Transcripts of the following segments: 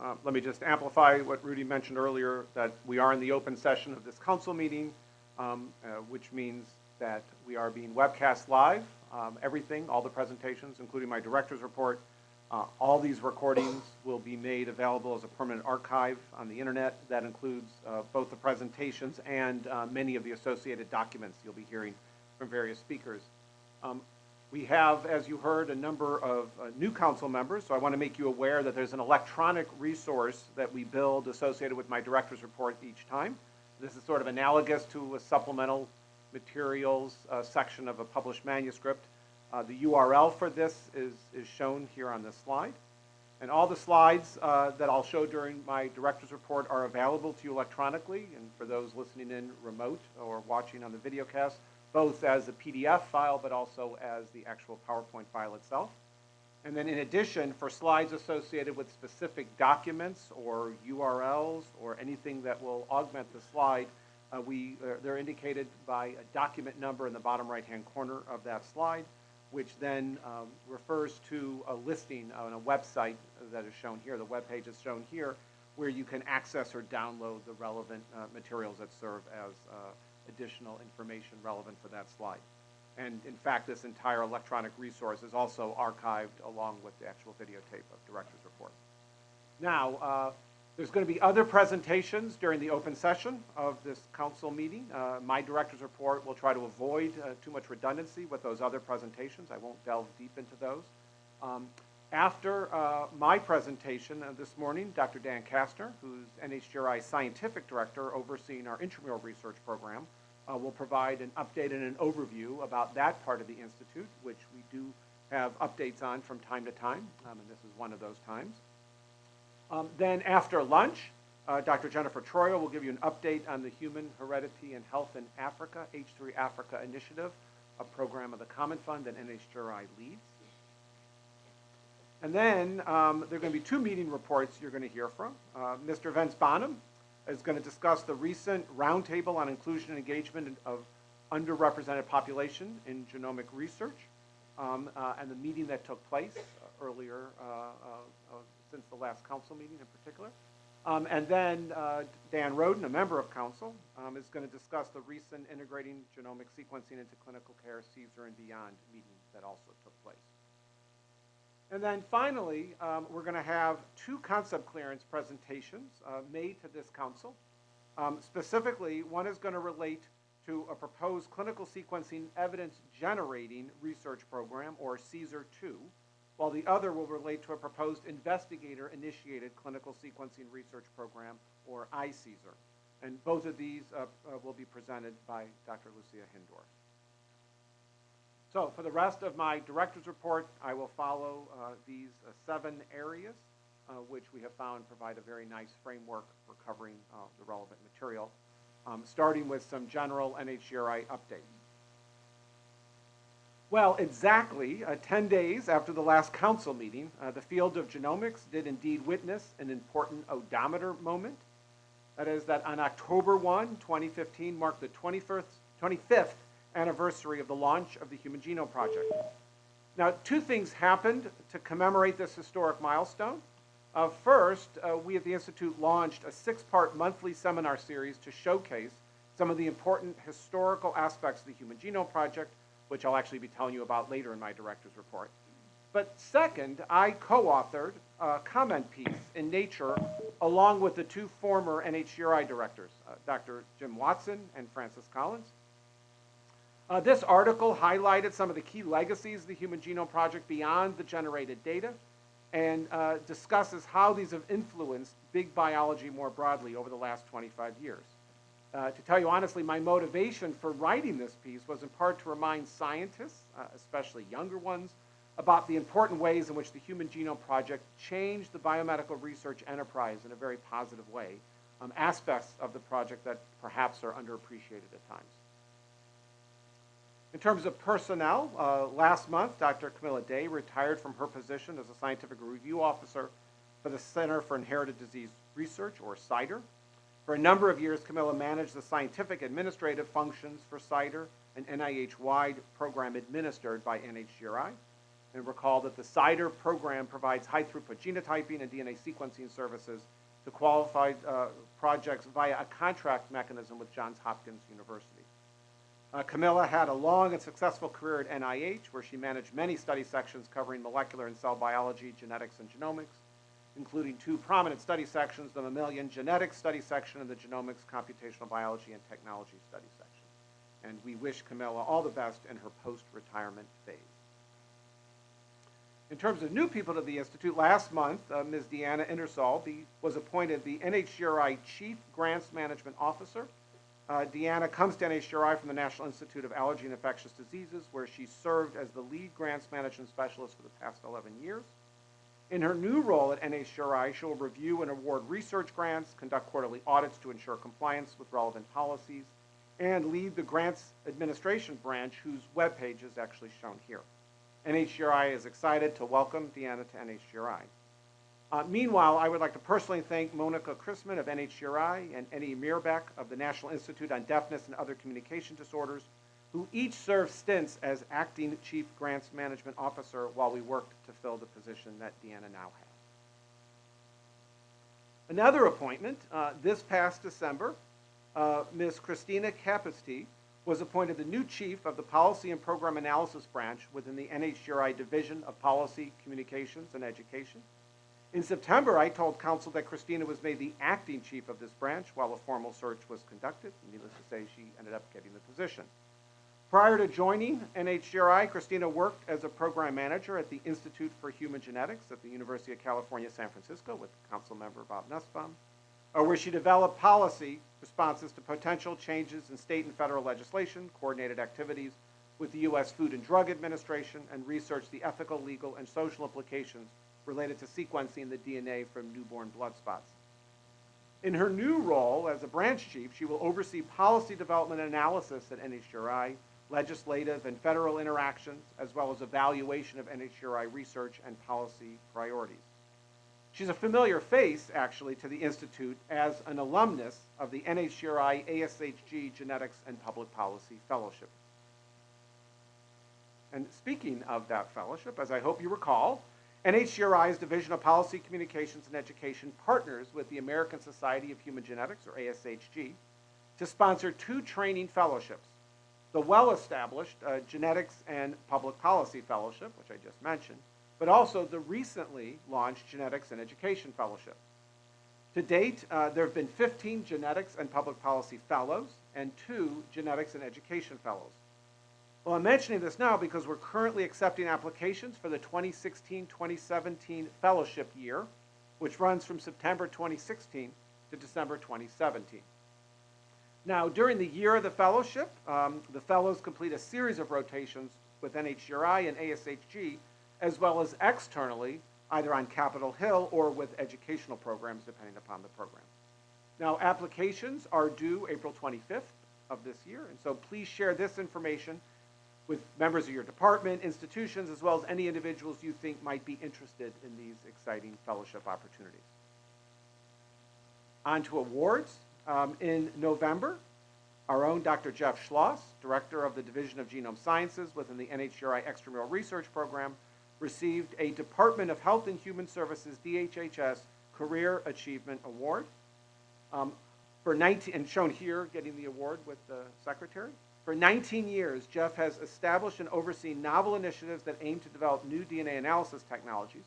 Uh, Let me just amplify what Rudy mentioned earlier, that we are in the open session of this council meeting, um, uh, which means that we are being webcast live, um, everything, all the presentations, including my director's report. Uh, All these recordings will be made available as a permanent archive on the internet. That includes uh, both the presentations and uh, many of the associated documents you'll be hearing from various speakers. Um, We have, as you heard, a number of uh, new council members, so I want to make you aware that there's an electronic resource that we build associated with my director's report each time. This is sort of analogous to a supplemental materials uh, section of a published manuscript. Uh, The URL for this is, is shown here on this slide. And all the slides uh, that I'll show during my director's report are available to you electronically, and for those listening in remote or watching on the videocast, both as a PDF file, but also as the actual PowerPoint file itself. And then in addition, for slides associated with specific documents or URLs or anything that will augment the slide, uh, we, uh, they're indicated by a document number in the bottom right-hand corner of that slide, which then um, refers to a listing on a website that is shown here. The web page is shown here, where you can access or download the relevant uh, materials that serve as uh, additional information relevant for that slide. And in fact, this entire electronic resource is also archived along with the actual videotape of Director's Report. Now, uh, there's going to be other presentations during the open session of this council meeting. Uh, My Director's Report will try to avoid uh, too much redundancy with those other presentations. I won't delve deep into those. Um, After uh, my presentation uh, this morning, Dr. Dan Kastner, who's NHGRI Scientific Director overseeing our intramural research program, uh, will provide an update and an overview about that part of the institute, which we do have updates on from time to time, um, and this is one of those times. Um, Then after lunch, uh, Dr. Jennifer Troyer will give you an update on the Human Heredity and Health in Africa, H3 Africa Initiative, a program of the Common Fund that NHGRI leads. And then um, there are going to be two meeting reports you're going to hear from. Uh, Mr. Vince Bonham is going to discuss the recent roundtable on inclusion and engagement of underrepresented population in genomic research um, uh, and the meeting that took place earlier uh, uh, uh, since the last council meeting in particular. Um, and then uh, Dan Roden, a member of council, um, is going to discuss the recent integrating genomic sequencing into clinical care, CSER and beyond meeting that also took place. And then finally, um, we're going to have two concept clearance presentations uh, made to this council. Um, specifically, one is going to relate to a proposed clinical sequencing evidence generating research program, or CSER 2, while the other will relate to a proposed investigator initiated clinical sequencing research program, or iCSER. And both of these uh, uh, will be presented by Dr. Lucia Hindorff. So for the rest of my director's report, I will follow uh, these uh, seven areas, uh, which we have found provide a very nice framework for covering uh, the relevant material, um, starting with some general NHGRI updates. Well, exactly uh, 10 days after the last council meeting, uh, the field of genomics did indeed witness an important odometer moment. That is that on October 1, 2015 marked the 21st, 25th anniversary of the launch of the Human Genome Project. Now, two things happened to commemorate this historic milestone. Uh, first, uh, we at the Institute launched a six-part monthly seminar series to showcase some of the important historical aspects of the Human Genome Project, which I'll actually be telling you about later in my director's report. But second, I co-authored a comment piece in Nature along with the two former NHGRI directors, uh, Dr. Jim Watson and Francis Collins. Uh, this article highlighted some of the key legacies of the Human Genome Project beyond the generated data and uh, discusses how these have influenced big biology more broadly over the last 25 years. Uh, to tell you honestly, my motivation for writing this piece was in part to remind scientists, uh, especially younger ones, about the important ways in which the Human Genome Project changed the biomedical research enterprise in a very positive way, um, aspects of the project that perhaps are underappreciated at times. In terms of personnel, uh, last month, Dr. Camilla Day retired from her position as a scientific review officer for the Center for Inherited Disease Research, or CIDR. For a number of years, Camilla managed the scientific administrative functions for CIDR, an NIH-wide program administered by NHGRI. And recall that the CIDR program provides high-throughput genotyping and DNA sequencing services to qualified uh, projects via a contract mechanism with Johns Hopkins University. Uh, Camilla had a long and successful career at NIH, where she managed many study sections covering molecular and cell biology, genetics, and genomics, including two prominent study sections, the mammalian genetics study section and the genomics, computational biology, and technology study section. And we wish Camilla all the best in her post-retirement phase. In terms of new people to the Institute, last month, uh, Ms. Deanna Ingersoll be, was appointed the NHGRI Chief Grants Management Officer. Uh, Deanna comes to NHGRI from the National Institute of Allergy and Infectious Diseases, where she served as the lead grants management specialist for the past 11 years. In her new role at NHGRI, she will review and award research grants, conduct quarterly audits to ensure compliance with relevant policies, and lead the grants administration branch, whose webpage is actually shown here. NHGRI is excited to welcome Deanna to NHGRI. Uh, meanwhile, I would like to personally thank Monica Chrisman of NHGRI and Eddie Mirbeck of the National Institute on Deafness and Other Communication Disorders, who each served stints as acting Chief Grants Management Officer while we worked to fill the position that Deanna now has. Another appointment, uh, this past December, uh, Ms. Christina Kapustij was appointed the new chief of the Policy and Program Analysis Branch within the NHGRI Division of Policy, Communications, and Education. In September, I told council that Christina was made the acting chief of this branch while a formal search was conducted. Needless to say, she ended up getting the position. Prior to joining NHGRI, Christina worked as a program manager at the Institute for Human Genetics at the University of California, San Francisco with council member Bob Nussbaum, uh, where she developed policy responses to potential changes in state and federal legislation, coordinated activities with the U.S. Food and Drug Administration, and researched the ethical, legal, and social implications related to sequencing the DNA from newborn blood spots. In her new role as a branch chief, she will oversee policy development and analysis at NHGRI, legislative and federal interactions, as well as evaluation of NHGRI research and policy priorities. She's a familiar face, actually, to the Institute as an alumnus of the NHGRI ASHG Genetics and Public Policy Fellowship. And speaking of that fellowship, as I hope you recall, NHGRI's Division of Policy, Communications, and Education partners with the American Society of Human Genetics, or ASHG, to sponsor two training fellowships. The well-established uh, Genetics and Public Policy Fellowship, which I just mentioned, but also the recently launched Genetics and Education Fellowship. To date, uh, there have been 15 Genetics and Public Policy Fellows and two Genetics and Education Fellows. Well, I'm mentioning this now because we're currently accepting applications for the 2016-2017 fellowship year, which runs from September 2016 to December 2017. Now, during the year of the fellowship, um, the fellows complete a series of rotations with NHGRI and ASHG as well as externally, either on Capitol Hill or with educational programs, depending upon the program. Now, applications are due April 25th of this year, and so please share this information with members of your department, institutions, as well as any individuals you think might be interested in these exciting fellowship opportunities. On to awards. Um, in November, our own Dr. Jeff Schloss, Director of the Division of Genome Sciences within the NHGRI Extramural Research Program, received a Department of Health and Human Services, DHHS, Career Achievement Award. Um, for 19, and shown here, getting the award with the secretary. For 19 years, Jeff has established and overseen novel initiatives that aim to develop new DNA analysis technologies.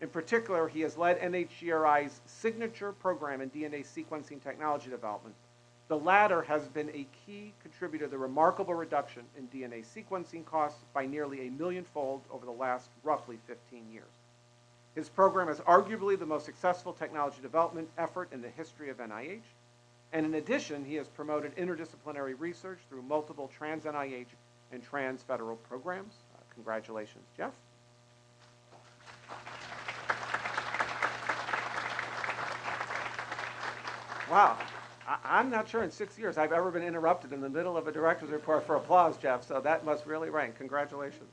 In particular, he has led NHGRI's signature program in DNA sequencing technology development. The latter has been a key contributor to the remarkable reduction in DNA sequencing costs by nearly a millionfold over the last roughly 15 years. His program is arguably the most successful technology development effort in the history of NIH. And in addition, he has promoted interdisciplinary research through multiple trans-NIH and trans-federal programs. Uh, congratulations, Jeff. Wow. I, am not sure in six years I've ever been interrupted in the middle of a director's report for applause, Jeff, so that must really rank. Congratulations.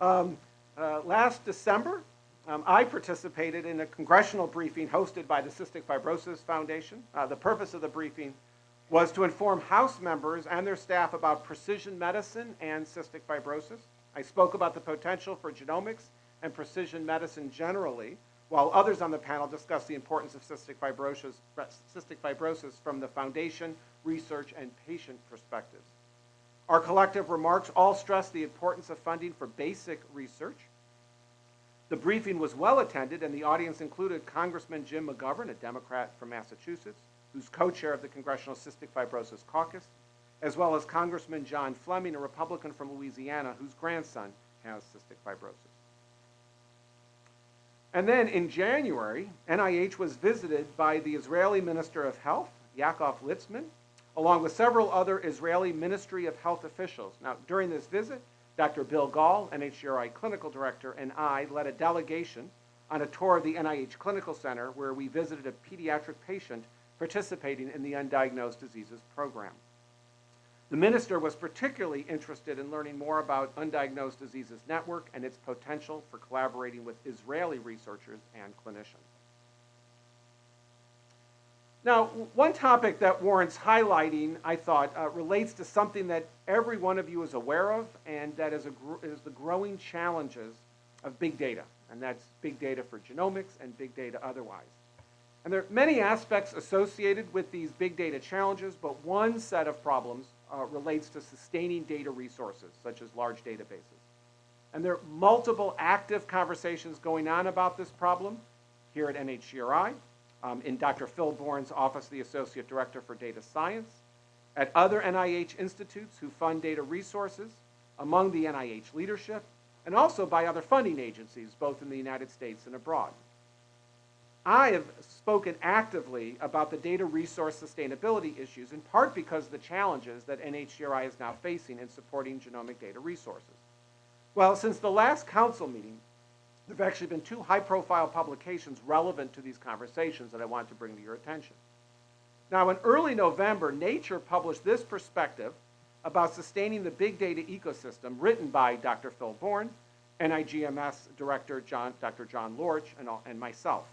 Um, uh, last December, um, I participated in a congressional briefing hosted by the Cystic Fibrosis Foundation. Uh, the purpose of the briefing was to inform House members and their staff about precision medicine and cystic fibrosis. I spoke about the potential for genomics and precision medicine generally, while others on the panel discussed the importance of cystic fibrosis, cystic fibrosis from the foundation, research, and patient perspectives. Our collective remarks all stressed the importance of funding for basic research. The briefing was well attended, and the audience included Congressman Jim McGovern, a Democrat from Massachusetts, who's co-chair of the Congressional Cystic Fibrosis Caucus, as well as Congressman John Fleming, a Republican from Louisiana, whose grandson has cystic fibrosis. And then in January, NIH was visited by the Israeli Minister of Health, Yaakov Litzman, along with several other Israeli Ministry of Health officials. Now, during this visit, Dr. Bill Gahl, NHGRI Clinical Director, and I led a delegation on a tour of the NIH Clinical Center where we visited a pediatric patient participating in the Undiagnosed Diseases Program. The minister was particularly interested in learning more about Undiagnosed Diseases Network and its potential for collaborating with Israeli researchers and clinicians. Now, one topic that warrants highlighting, I thought, uh, relates to something that every one of you is aware of, and that is, is the growing challenges of big data, and that's big data for genomics and big data otherwise. And there are many aspects associated with these big data challenges, but one set of problems uh, relates to sustaining data resources, such as large databases. And there are multiple active conversations going on about this problem here at NHGRI, um, in Dr. Phil Bourne's Office of the Associate Director for Data Science, at other NIH institutes who fund data resources, among the NIH leadership, and also by other funding agencies, both in the United States and abroad. I have spoken actively about the data resource sustainability issues, in part because of the challenges that NHGRI is now facing in supporting genomic data resources. Well, since the last council meeting, there have actually been two high-profile publications relevant to these conversations that I want to bring to your attention. Now, in early November, Nature published this perspective about sustaining the big data ecosystem written by Dr. Phil Bourne, NIGMS Director John, Dr. Jon Lorsch, and, and myself.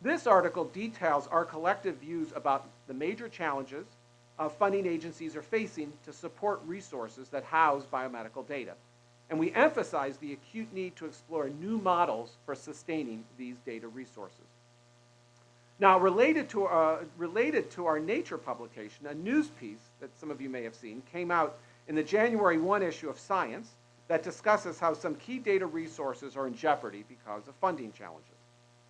This article details our collective views about the major challenges uh, funding agencies are facing to support resources that house biomedical data. And we emphasize the acute need to explore new models for sustaining these data resources. Now, related to, uh, related to our Nature publication, a news piece that some of you may have seen came out in the January 1 issue of Science that discusses how some key data resources are in jeopardy because of funding challenges.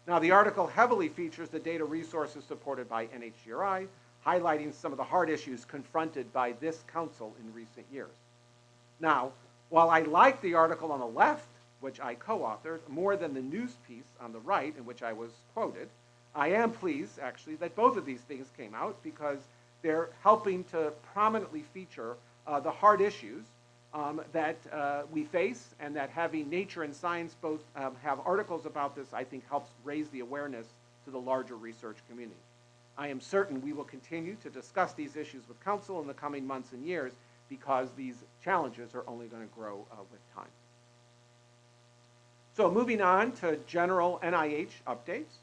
Now, the article heavily features the data resources supported by NHGRI, highlighting some of the hard issues confronted by this council in recent years. Now, while I like the article on the left, which I co-authored, more than the news piece on the right, in which I was quoted, I am pleased, actually, that both of these things came out because they're helping to prominently feature uh, the hard issues um, that uh, we face and that having nature and science both um, have articles about this, I think helps raise the awareness to the larger research community. I am certain we will continue to discuss these issues with Council in the coming months and years because these challenges are only going to grow uh, with time. So moving on to general NIH updates.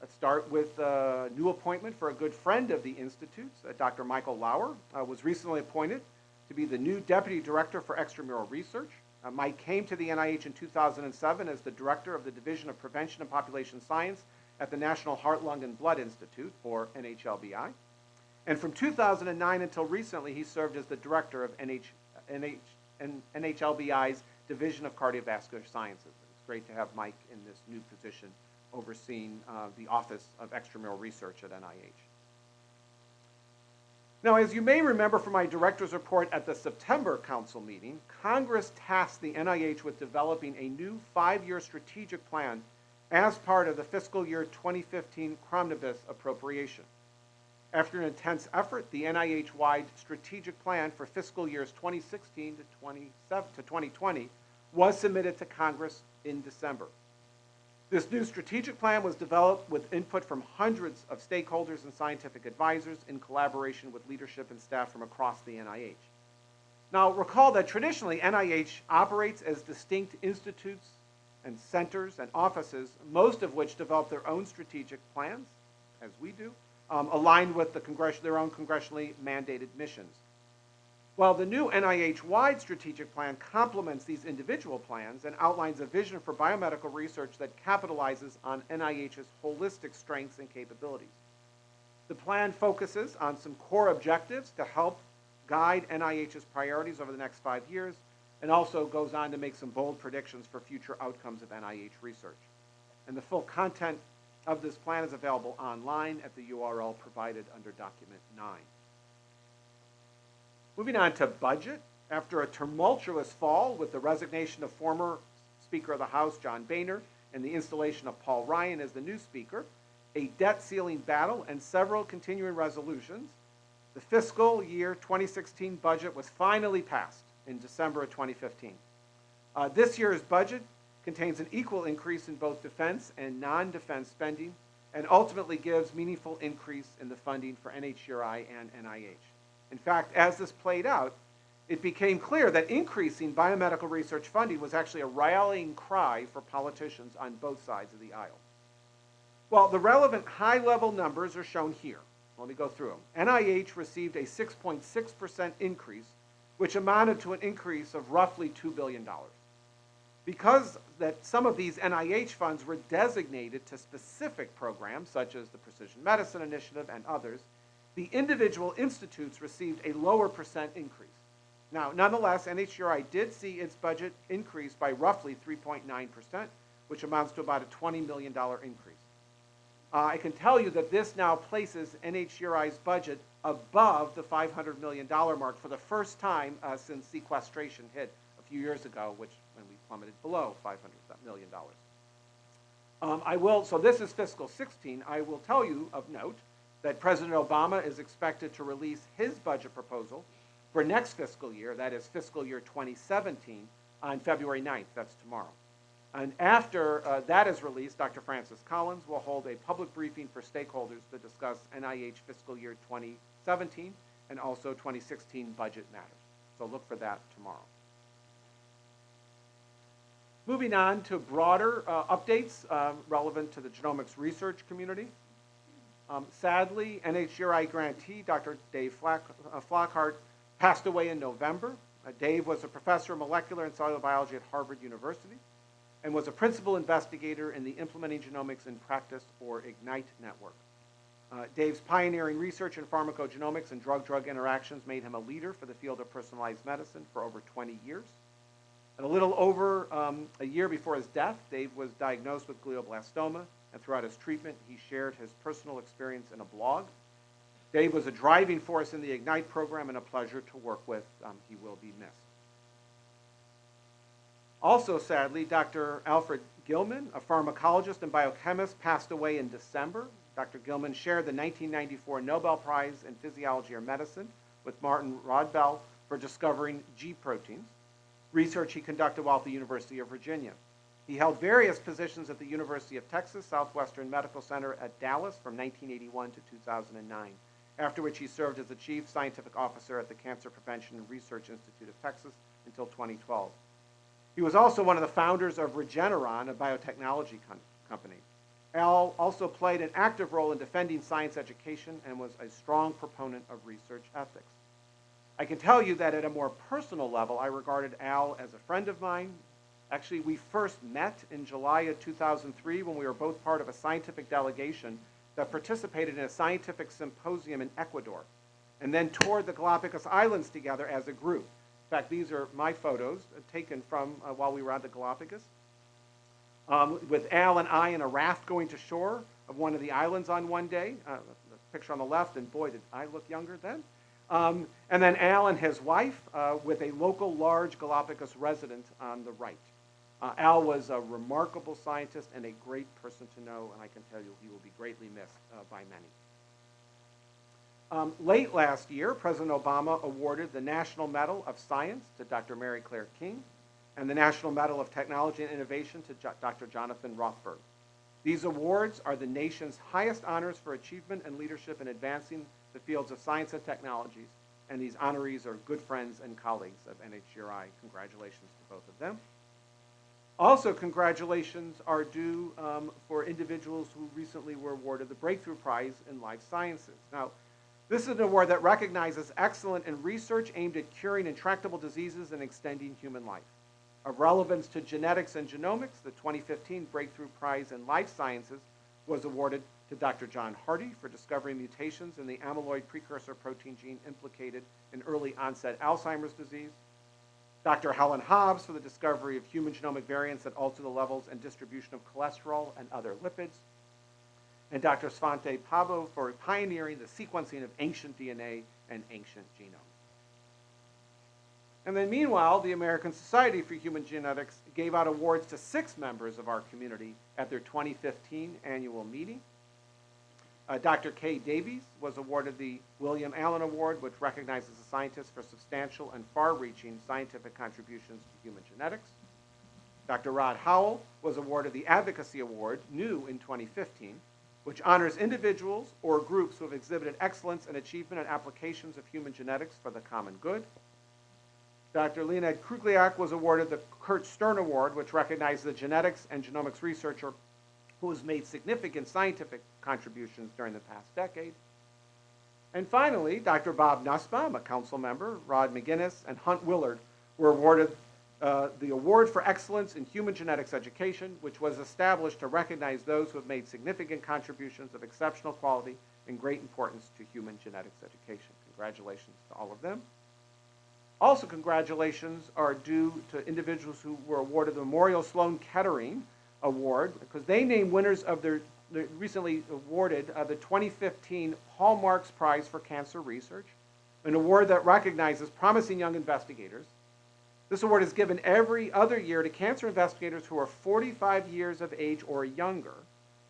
Let's start with a new appointment for a good friend of the Institutes. Uh, Dr. Michael Lauer uh, was recently appointed to be the new Deputy Director for Extramural Research. Uh, Mike came to the NIH in 2007 as the Director of the Division of Prevention and Population Science at the National Heart, Lung, and Blood Institute, or NHLBI. And from 2009 until recently, he served as the Director of NH, NH, NHLBI's Division of Cardiovascular Sciences. It's great to have Mike in this new position overseeing uh, the Office of Extramural Research at NIH. Now, as you may remember from my director's report at the September council meeting, Congress tasked the NIH with developing a new five-year strategic plan as part of the fiscal year 2015 Cromnibus appropriation. After an intense effort, the NIH-wide strategic plan for fiscal years 2016 to, 2020 was submitted to Congress in December. This new strategic plan was developed with input from hundreds of stakeholders and scientific advisors in collaboration with leadership and staff from across the NIH. Now, recall that traditionally NIH operates as distinct institutes and centers and offices, most of which develop their own strategic plans, as we do, um, aligned with the their own congressionally mandated missions. While the new NIH-wide strategic plan complements these individual plans and outlines a vision for biomedical research that capitalizes on NIH's holistic strengths and capabilities. The plan focuses on some core objectives to help guide NIH's priorities over the next five years and also goes on to make some bold predictions for future outcomes of NIH research. And the full content of this plan is available online at the URL provided under document 9. Moving on to budget, after a tumultuous fall with the resignation of former Speaker of the House John Boehner and the installation of Paul Ryan as the new Speaker, a debt ceiling battle, and several continuing resolutions, the fiscal year 2016 budget was finally passed in December of 2015. Uh, this year's budget contains an equal increase in both defense and non-defense spending and ultimately gives meaningful increase in the funding for NHGRI and NIH. In fact, as this played out, it became clear that increasing biomedical research funding was actually a rallying cry for politicians on both sides of the aisle. Well, the relevant high-level numbers are shown here. Let me go through them. NIH received a 6.6% increase, which amounted to an increase of roughly $2 billion. Because that some of these NIH funds were designated to specific programs, such as the Precision Medicine Initiative and others, the individual institutes received a lower percent increase. Now, nonetheless, NHGRI did see its budget increase by roughly 3.9%, which amounts to about a $20 million increase. Uh, I can tell you that this now places NHGRI's budget above the $500 million mark for the first time uh, since sequestration hit a few years ago, which plummeted below $500 million. Um, I will, so this is fiscal 16. I will tell you of note that President Obama is expected to release his budget proposal for next fiscal year, that is fiscal year 2017, on February 9th, that's tomorrow. And after uh, that is released, Dr. Francis Collins will hold a public briefing for stakeholders to discuss NIH fiscal year 2017 and also 2016 budget matters. So look for that tomorrow. Moving on to broader uh, updates uh, relevant to the genomics research community. Um, sadly, NHGRI grantee Dr. Dave Flack, uh, Flockhart passed away in November. Uh, Dave was a professor of molecular and cellular biology at Harvard University and was a principal investigator in the Implementing Genomics in Practice, or IGNITE network. Uh, Dave's pioneering research in pharmacogenomics and drug-drug interactions made him a leader for the field of personalized medicine for over 20 years. And a little over um, a year before his death, Dave was diagnosed with glioblastoma, and throughout his treatment, he shared his personal experience in a blog. Dave was a driving force in the IGNITE program and a pleasure to work with. Um, he will be missed. Also, sadly, Dr. Alfred Gilman, a pharmacologist and biochemist, passed away in December. Dr. Gilman shared the 1994 Nobel Prize in Physiology or Medicine with Martin Rodbell for discovering G proteins, research he conducted while at the University of Virginia. He held various positions at the University of Texas Southwestern Medical Center at Dallas from 1981 to 2009, after which he served as the Chief Scientific Officer at the Cancer Prevention and Research Institute of Texas until 2012. He was also one of the founders of Regeneron, a biotechnology company. Al also played an active role in defending science education and was a strong proponent of research ethics. I can tell you that at a more personal level, I regarded Al as a friend of mine. Actually, we first met in July of 2003 when we were both part of a scientific delegation that participated in a scientific symposium in Ecuador, and then toured the Galapagos Islands together as a group In fact, these are my photos taken from uh, while we were on the Galapagos. Um, with Al and I in a raft going to shore of one of the islands on one day. Uh, the picture on the left, and boy, did I look younger then. Um, and then Al and his wife uh, with a local large Galapagos resident on the right. Uh, Al was a remarkable scientist and a great person to know, and I can tell you he will be greatly missed uh, by many. Um, late last year, President Obama awarded the National Medal of Science to Dr. Mary Claire King and the National Medal of Technology and Innovation to jo Dr. Jonathan Rothberg. These awards are the nation's highest honors for achievement and leadership in advancing the fields of science and technologies, and these honorees are good friends and colleagues of NHGRI. Congratulations to both of them. Also, congratulations are due um, for individuals who recently were awarded the Breakthrough Prize in Life Sciences. Now, This is an award that recognizes excellence in research aimed at curing intractable diseases and extending human life. Of relevance to genetics and genomics, the 2015 Breakthrough Prize in Life Sciences was awarded to Dr. John Hardy for discovering mutations in the amyloid precursor protein gene implicated in early onset Alzheimer's disease. Dr. Helen Hobbs for the discovery of human genomic variants that alter the levels and distribution of cholesterol and other lipids. And Dr. Svante Pabo for pioneering the sequencing of ancient DNA and ancient genomes. And then meanwhile, the American Society for Human Genetics gave out awards to six members of our community at their 2015 annual meeting. Uh, Dr. Kay Davies was awarded the William Allen Award, which recognizes a scientist for substantial and far-reaching scientific contributions to human genetics. Dr. Rod Howell was awarded the Advocacy Award, new in 2015, which honors individuals or groups who have exhibited excellence and achievement in applications of human genetics for the common good. Dr. Leonid Kruglyak was awarded the Kurt Stern Award, which recognizes a genetics and genomics researcher who has made significant scientific contributions during the past decade. And finally, Dr. Bob Nussbaum, a council member, Rod McInnes, and Hunt Willard were awarded uh, the Award for Excellence in Human Genetics Education, which was established to recognize those who have made significant contributions of exceptional quality and great importance to human genetics education. Congratulations to all of them. Also, congratulations are due to individuals who were awarded the Memorial Sloan Kettering Award because they named winners of their, their recently awarded uh, the 2015 Paul Marks Prize for Cancer Research, an award that recognizes promising young investigators. This award is given every other year to cancer investigators who are 45 years of age or younger,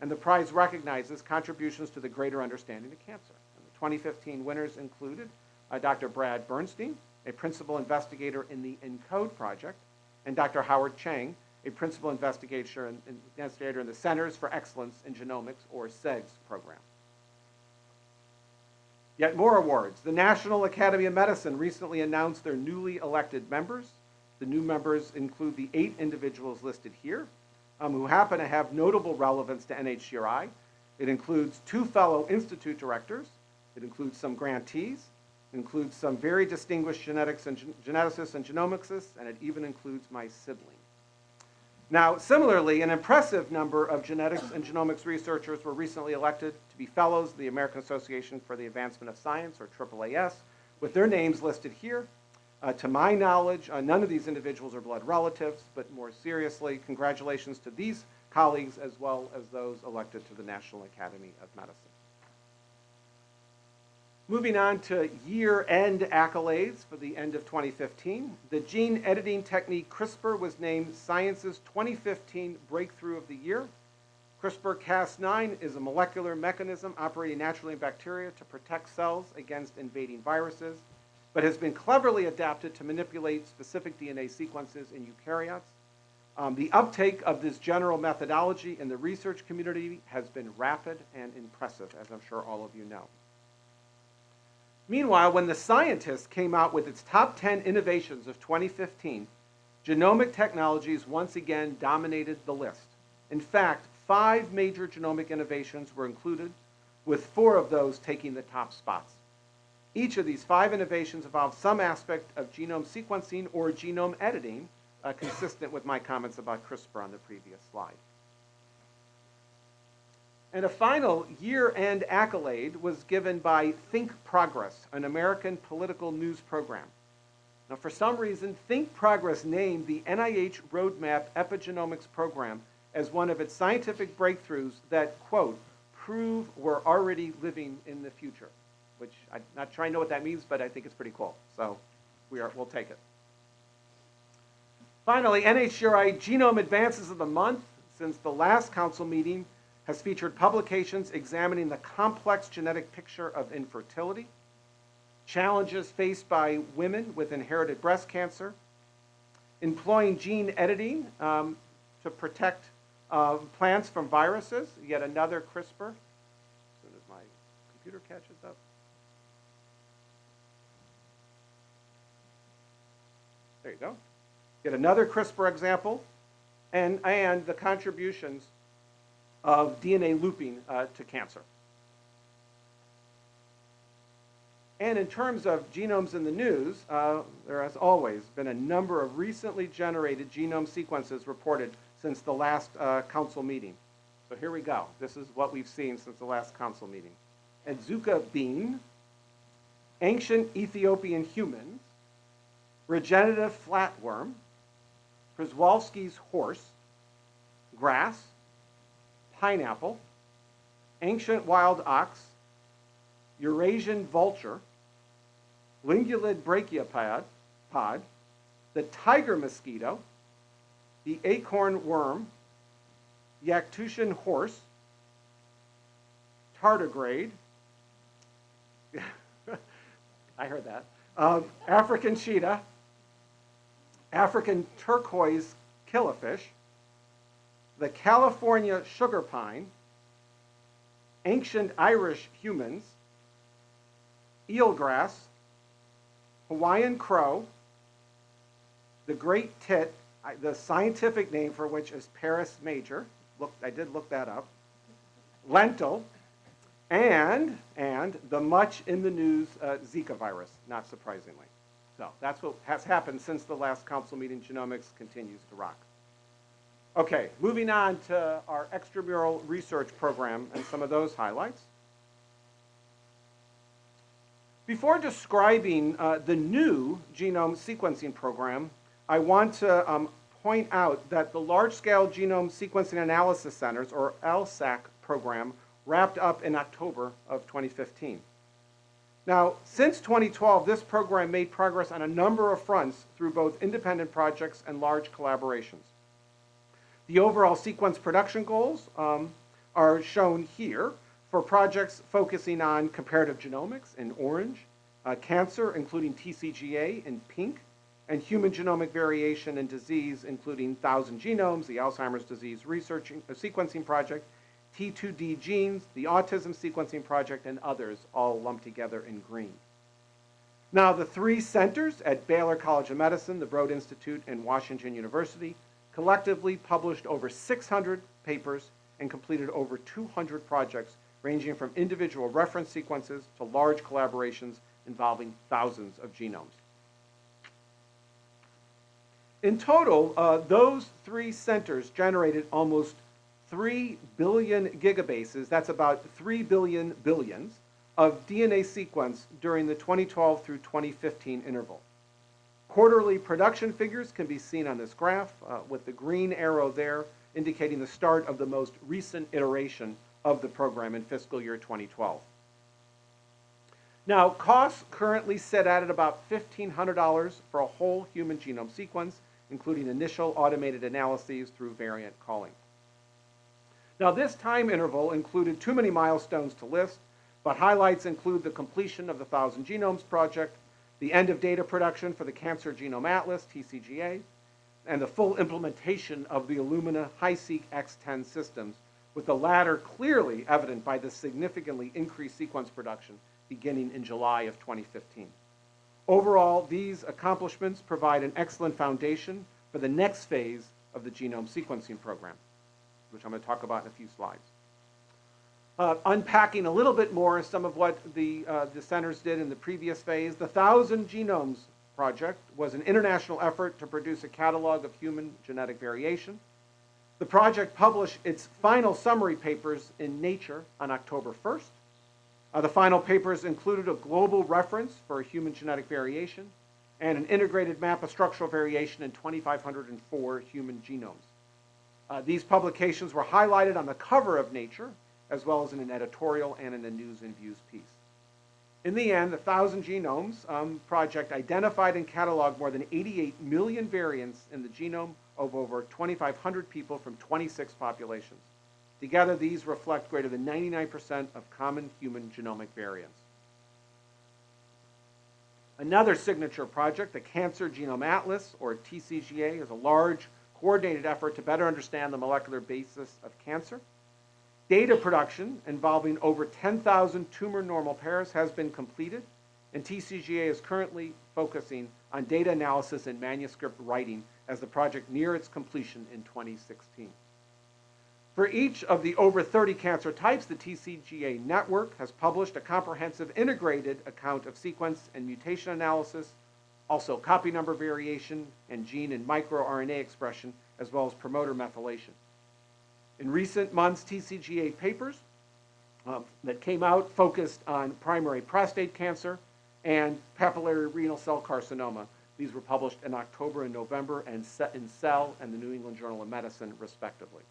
and the prize recognizes contributions to the greater understanding of cancer. And the 2015 winners included uh, Dr. Brad Bernstein, a principal investigator in the ENCODE project, and Dr. Howard Chang, a principal investigator in, investigator in the Centers for Excellence in Genomics, or CEGS program. Yet more awards. The National Academy of Medicine recently announced their newly elected members. The new members include the eight individuals listed here, um, who happen to have notable relevance to NHGRI. It includes two fellow institute directors. It includes some grantees, It includes some very distinguished genetics and gen geneticists and genomicists, and it even includes my sibling. Now, similarly, an impressive number of genetics and genomics researchers were recently elected to be fellows of the American Association for the Advancement of Science, or AAAS, with their names listed here. Uh, to my knowledge, uh, none of these individuals are blood relatives, but more seriously, congratulations to these colleagues as well as those elected to the National Academy of Medicine. Moving on to year-end accolades for the end of 2015, the gene editing technique CRISPR was named Science's 2015 Breakthrough of the Year. CRISPR-Cas9 is a molecular mechanism operating naturally in bacteria to protect cells against invading viruses, but has been cleverly adapted to manipulate specific DNA sequences in eukaryotes. Um, the uptake of this general methodology in the research community has been rapid and impressive, as I'm sure all of you know. Meanwhile, when the scientists came out with its top 10 innovations of 2015, genomic technologies once again dominated the list. In fact, five major genomic innovations were included, with four of those taking the top spots. Each of these five innovations involved some aspect of genome sequencing or genome editing, uh, consistent with my comments about CRISPR on the previous slide. And a final year-end accolade was given by Think Progress, an American political news program. Now, for some reason, Think Progress named the NIH Roadmap Epigenomics Program as one of its scientific breakthroughs that, quote, prove we're already living in the future, which I'm not sure I know what that means, but I think it's pretty cool. So we are, we'll take it. Finally, NHGRI Genome Advances of the Month. Since the last council meeting, has featured publications examining the complex genetic picture of infertility, challenges faced by women with inherited breast cancer, employing gene editing um, to protect uh, plants from viruses, yet another CRISPR. As soon as my computer catches up. There you go. Yet another CRISPR example, and, and the contributions of DNA looping uh, to cancer. And in terms of genomes in the news, uh, there has always been a number of recently generated genome sequences reported since the last uh, council meeting. So here we go. This is what we've seen since the last council meeting. Adzuki bean, ancient Ethiopian humans, regenerative flatworm, Przewalski's horse, grass, pineapple, ancient wild ox, Eurasian vulture, lingulid brachiopod, pod, the tiger mosquito, the acorn worm, Yakutian horse, tardigrade, I heard that, um, African cheetah, African turquoise killifish, the California sugar pine, ancient Irish humans, eelgrass, Hawaiian crow, the great tit, the scientific name for which is Parus major. Look, I did look that up. Lentil, and and the much in the news uh, Zika virus, not surprisingly. So that's what has happened since the last council meeting. Genomics continues to rock. Okay, moving on to our extramural research program and some of those highlights. Before describing uh, the new genome sequencing program, I want to um, point out that the Large-Scale Genome Sequencing Analysis Centers, or LSAC program, wrapped up in October of 2015. Now, since 2012, this program made progress on a number of fronts through both independent projects and large collaborations. The overall sequence production goals um, are shown here for projects focusing on comparative genomics in orange, uh, cancer, including TCGA in pink, and human genomic variation and disease, including Thousand Genomes, the Alzheimer's Disease Research uh, Sequencing Project, T2D Genes, the Autism Sequencing Project, and others, all lumped together in green. Now, the three centers at Baylor College of Medicine, the Broad Institute, and Washington University collectively published over 600 papers and completed over 200 projects ranging from individual reference sequences to large collaborations involving thousands of genomes. In total, uh, those three centers generated almost 3 billion gigabases, that's about 3 billion billions, of DNA sequence during the 2012 through 2015 interval. Quarterly production figures can be seen on this graph, uh, with the green arrow there indicating the start of the most recent iteration of the program in fiscal year 2012. Now, costs currently sit at about $1,500 for a whole human genome sequence, including initial automated analyses through variant calling. Now, this time interval included too many milestones to list, but highlights include the completion of the Thousand Genomes Project, the end of data production for the Cancer Genome Atlas, TCGA, and the full implementation of the Illumina HiSeq X10 systems, with the latter clearly evident by the significantly increased sequence production beginning in July of 2015. Overall, these accomplishments provide an excellent foundation for the next phase of the genome sequencing program, which I'm going to talk about in a few slides. Uh, unpacking a little bit more some of what the, uh, the centers did in the previous phase, the Thousand Genomes Project was an international effort to produce a catalog of human genetic variation. The project published its final summary papers in Nature on October 1st. Uh, the final papers included a global reference for human genetic variation and an integrated map of structural variation in 2,504 human genomes. Uh, these publications were highlighted on the cover of Nature, as well as in an editorial and in a News and Views piece. In the end, the Thousand Genomes um, project identified and cataloged more than 88 million variants in the genome of over 2,500 people from 26 populations. Together, these reflect greater than 99% of common human genomic variants. Another signature project, the Cancer Genome Atlas, or TCGA, is a large, coordinated effort to better understand the molecular basis of cancer. Data production involving over 10,000 tumor normal pairs has been completed, and TCGA is currently focusing on data analysis and manuscript writing as the project near its completion in 2016. For each of the over 30 cancer types, the TCGA network has published a comprehensive integrated account of sequence and mutation analysis, also copy number variation and gene and microRNA expression, as well as promoter methylation. In recent months, TCGA papers um, that came out focused on primary prostate cancer and papillary renal cell carcinoma. These were published in October and November and in Cell and the New England Journal of Medicine, respectively.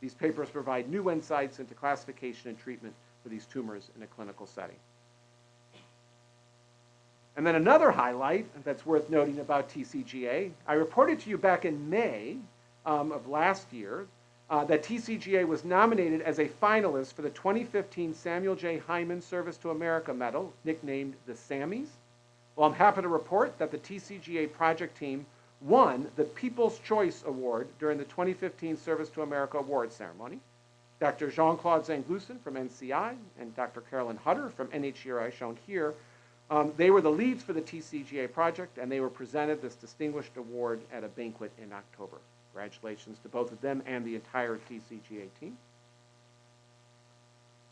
These papers provide new insights into classification and treatment for these tumors in a clinical setting. And then another highlight that's worth noting about TCGA, I reported to you back in May um, of last year uh, that TCGA was nominated as a finalist for the 2015 Samuel J. Heyman Service to America Medal, nicknamed the Sammies. Well, I'm happy to report that the TCGA project team won the People's Choice Award during the 2015 Service to America Award ceremony. Dr. Jean-Claude Zenklusen from NCI and Dr. Carolyn Hutter from NHGRI, shown here, um, they were the leads for the TCGA project, and they were presented this distinguished award at a banquet in October. Congratulations to both of them and the entire TCGA team.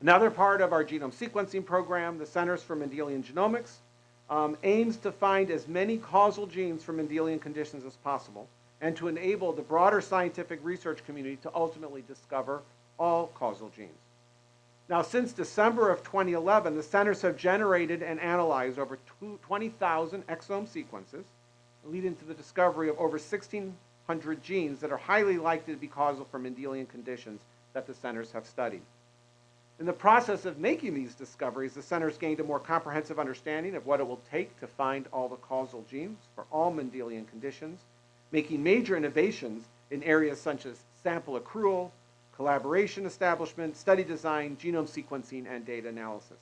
Another part of our genome sequencing program, the Centers for Mendelian Genomics, um, aims to find as many causal genes for Mendelian conditions as possible and to enable the broader scientific research community to ultimately discover all causal genes. Now, since December of 2011, the centers have generated and analyzed over 20,000 exome sequences, leading to the discovery of over 1,600 genes that are highly likely to be causal for Mendelian conditions that the centers have studied. In the process of making these discoveries, the centers gained a more comprehensive understanding of what it will take to find all the causal genes for all Mendelian conditions, making major innovations in areas such as sample accrual, collaboration establishment, study design, genome sequencing, and data analysis.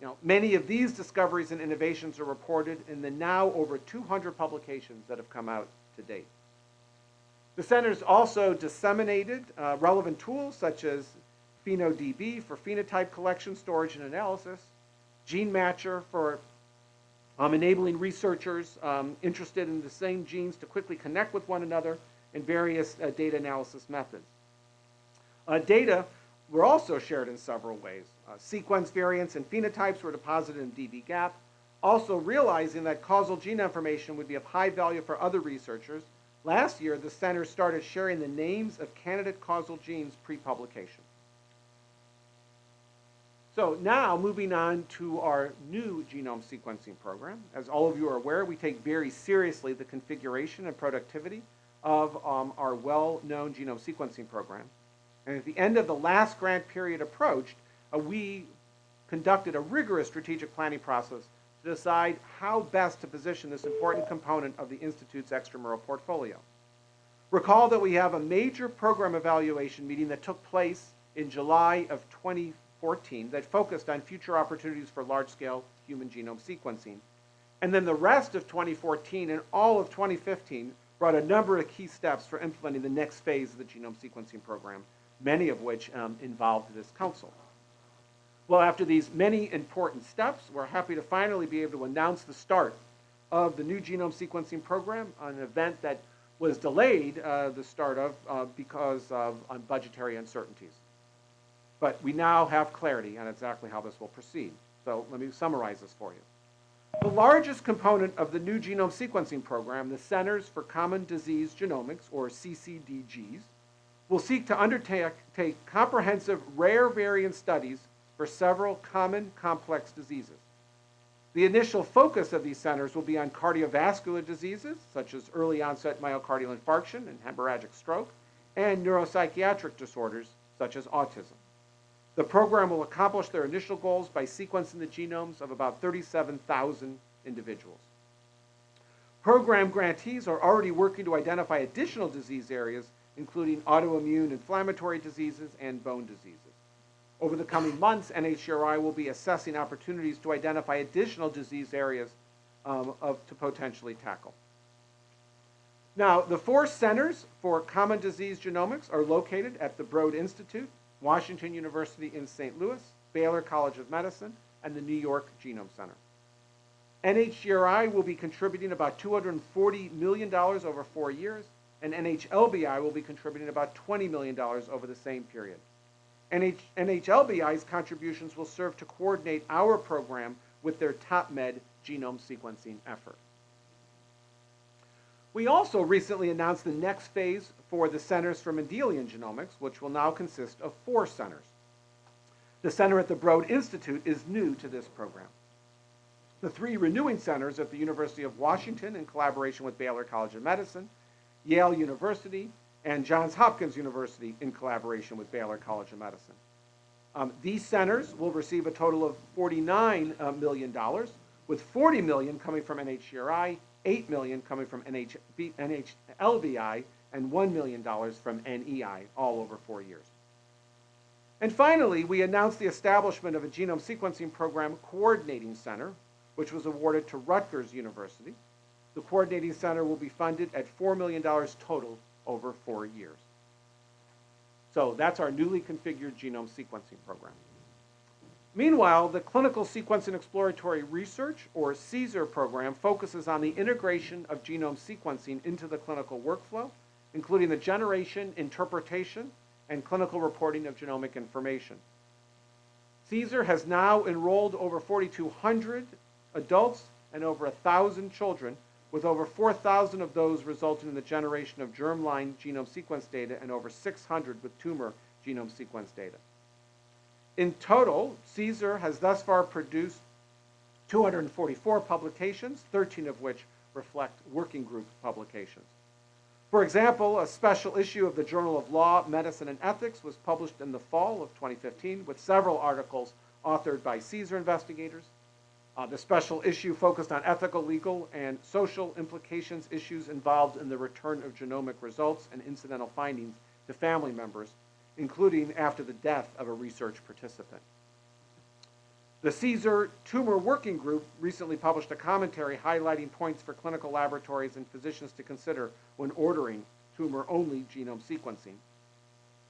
Know, many of these discoveries and innovations are reported in the now over 200 publications that have come out to date. The centers also disseminated uh, relevant tools such as PhenoDB for phenotype collection, storage, and analysis, GeneMatcher for um, enabling researchers um, interested in the same genes to quickly connect with one another, and various uh, data analysis methods. Uh, data were also shared in several ways. Uh, sequence variants and phenotypes were deposited in dbGaP, also realizing that causal gene information would be of high value for other researchers. Last year, the center started sharing the names of candidate causal genes pre-publication. So now moving on to our new genome sequencing program. As all of you are aware, we take very seriously the configuration and productivity of um, our well-known genome sequencing program. And at the end of the last grant period approached, uh, we conducted a rigorous strategic planning process to decide how best to position this important component of the Institute's extramural portfolio. Recall that we have a major program evaluation meeting that took place in July of 2014 that focused on future opportunities for large-scale human genome sequencing. And then the rest of 2014 and all of 2015 brought a number of key steps for implementing the next phase of the genome sequencing program, many of which um, involved this council. Well, after these many important steps, we're happy to finally be able to announce the start of the new genome sequencing program, an event that was delayed, uh, the start of, uh, because of budgetary uncertainties. But we now have clarity on exactly how this will proceed. So let me summarize this for you. The largest component of the new genome sequencing program, the Centers for Common Disease Genomics, or CCDGs, will seek to undertake take comprehensive rare variant studies for several common complex diseases. The initial focus of these centers will be on cardiovascular diseases, such as early onset myocardial infarction and hemorrhagic stroke, and neuropsychiatric disorders, such as autism. The program will accomplish their initial goals by sequencing the genomes of about 37,000 individuals. Program grantees are already working to identify additional disease areas including autoimmune inflammatory diseases and bone diseases. Over the coming months, NHGRI will be assessing opportunities to identify additional disease areas um, of, to potentially tackle. Now, the four centers for common disease genomics are located at the Broad Institute, Washington University in St. Louis, Baylor College of Medicine, and the New York Genome Center. NHGRI will be contributing about $240 million over four years, and NHLBI will be contributing about $20 million over the same period. NH- NHLBI's contributions will serve to coordinate our program with their TopMed genome sequencing effort. We also recently announced the next phase for the Centers for Mendelian Genomics, which will now consist of four centers. The center at the Broad Institute is new to this program. The three renewing centers at the University of Washington, in collaboration with Baylor College of Medicine, Yale University, and Johns Hopkins University, in collaboration with Baylor College of Medicine. Um, these centers will receive a total of $49 uh, million, with 40 million coming from NHGRI, 8 million coming from NHB, NHLBI, and $1 million from NEI, all over four years. And finally, we announced the establishment of a genome sequencing program coordinating center, which was awarded to Rutgers University. The coordinating center will be funded at $4 million total over four years. So that's our newly configured genome sequencing program. Meanwhile, the Clinical Sequence and Exploratory Research, or CSER program, focuses on the integration of genome sequencing into the clinical workflow, including the generation, interpretation, and clinical reporting of genomic information. CSER has now enrolled over 4,200 adults and over 1,000 children, with over 4,000 of those resulting in the generation of germline genome sequence data and over 600 with tumor genome sequence data. In total, CSER has thus far produced 244 publications, 13 of which reflect working group publications. For example, a special issue of the Journal of Law, Medicine, and Ethics was published in the fall of 2015 with several articles authored by CSER investigators. Uh, the special issue focused on ethical, legal, and social implications issues involved in the return of genomic results and incidental findings to family members, including after the death of a research participant. The CSER Tumor Working Group recently published a commentary highlighting points for clinical laboratories and physicians to consider when ordering tumor-only genome sequencing.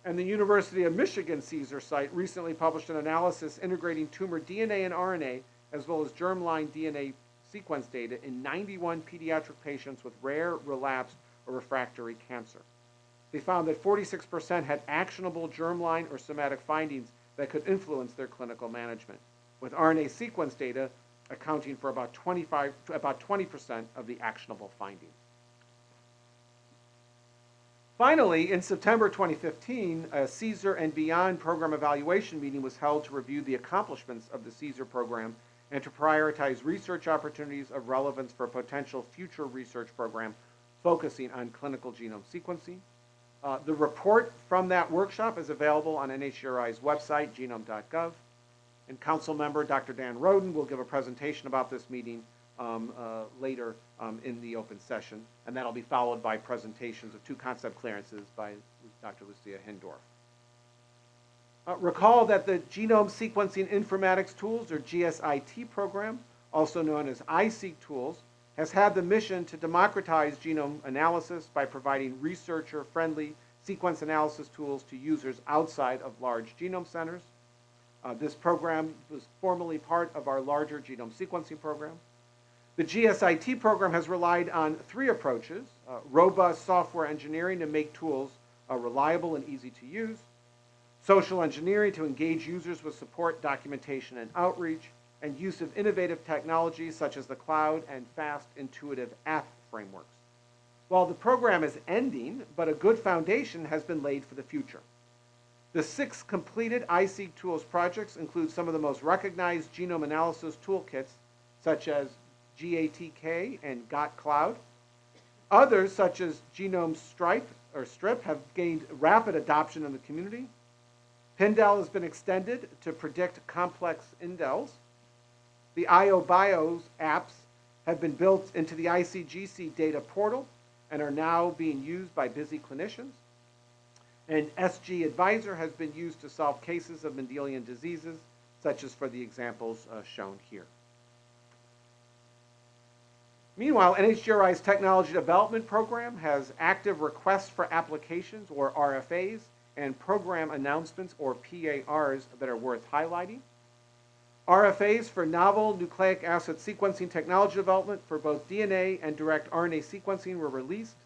And the University of Michigan CSER site recently published an analysis integrating tumor DNA and RNA as well as germline DNA sequence data in 91 pediatric patients with rare, relapsed, or refractory cancer. They found that 46% had actionable germline or somatic findings that could influence their clinical management with RNA sequence data accounting for about 25, about 20% of the actionable findings. Finally, in September 2015, a CSER and Beyond program evaluation meeting was held to review the accomplishments of the CSER program and to prioritize research opportunities of relevance for a potential future research program focusing on clinical genome sequencing. Uh, the report from that workshop is available on NHGRI's website, genome.gov. And council member Dr. Dan Roden will give a presentation about this meeting um, uh, later um, in the open session, and that'll be followed by presentations of two concept clearances by Dr. Lucia Hindorff. Uh, recall that the Genome Sequencing Informatics Tools, or GSIT program, also known as iSeq Tools, has had the mission to democratize genome analysis by providing researcher-friendly sequence analysis tools to users outside of large genome centers. Uh, this program was formerly part of our larger genome sequencing program. The GSIT program has relied on three approaches, uh, robust software engineering to make tools uh, reliable and easy to use, social engineering to engage users with support, documentation, and outreach, and use of innovative technologies such as the cloud and fast, intuitive app frameworks. While the program is ending, but a good foundation has been laid for the future. The six completed iSeq Tools projects include some of the most recognized genome analysis toolkits, such as GATK and GotCloud. Others, such as Genome Stripe or Strip, have gained rapid adoption in the community. Pindel has been extended to predict complex indels. The IOBIOS apps have been built into the ICGC data portal and are now being used by busy clinicians. And SG Advisor has been used to solve cases of Mendelian diseases, such as for the examples uh, shown here. Meanwhile, NHGRI's Technology Development Program has active requests for applications, or RFAs, and program announcements, or PARs, that are worth highlighting. RFAs for novel nucleic acid sequencing technology development for both DNA and direct RNA sequencing were released.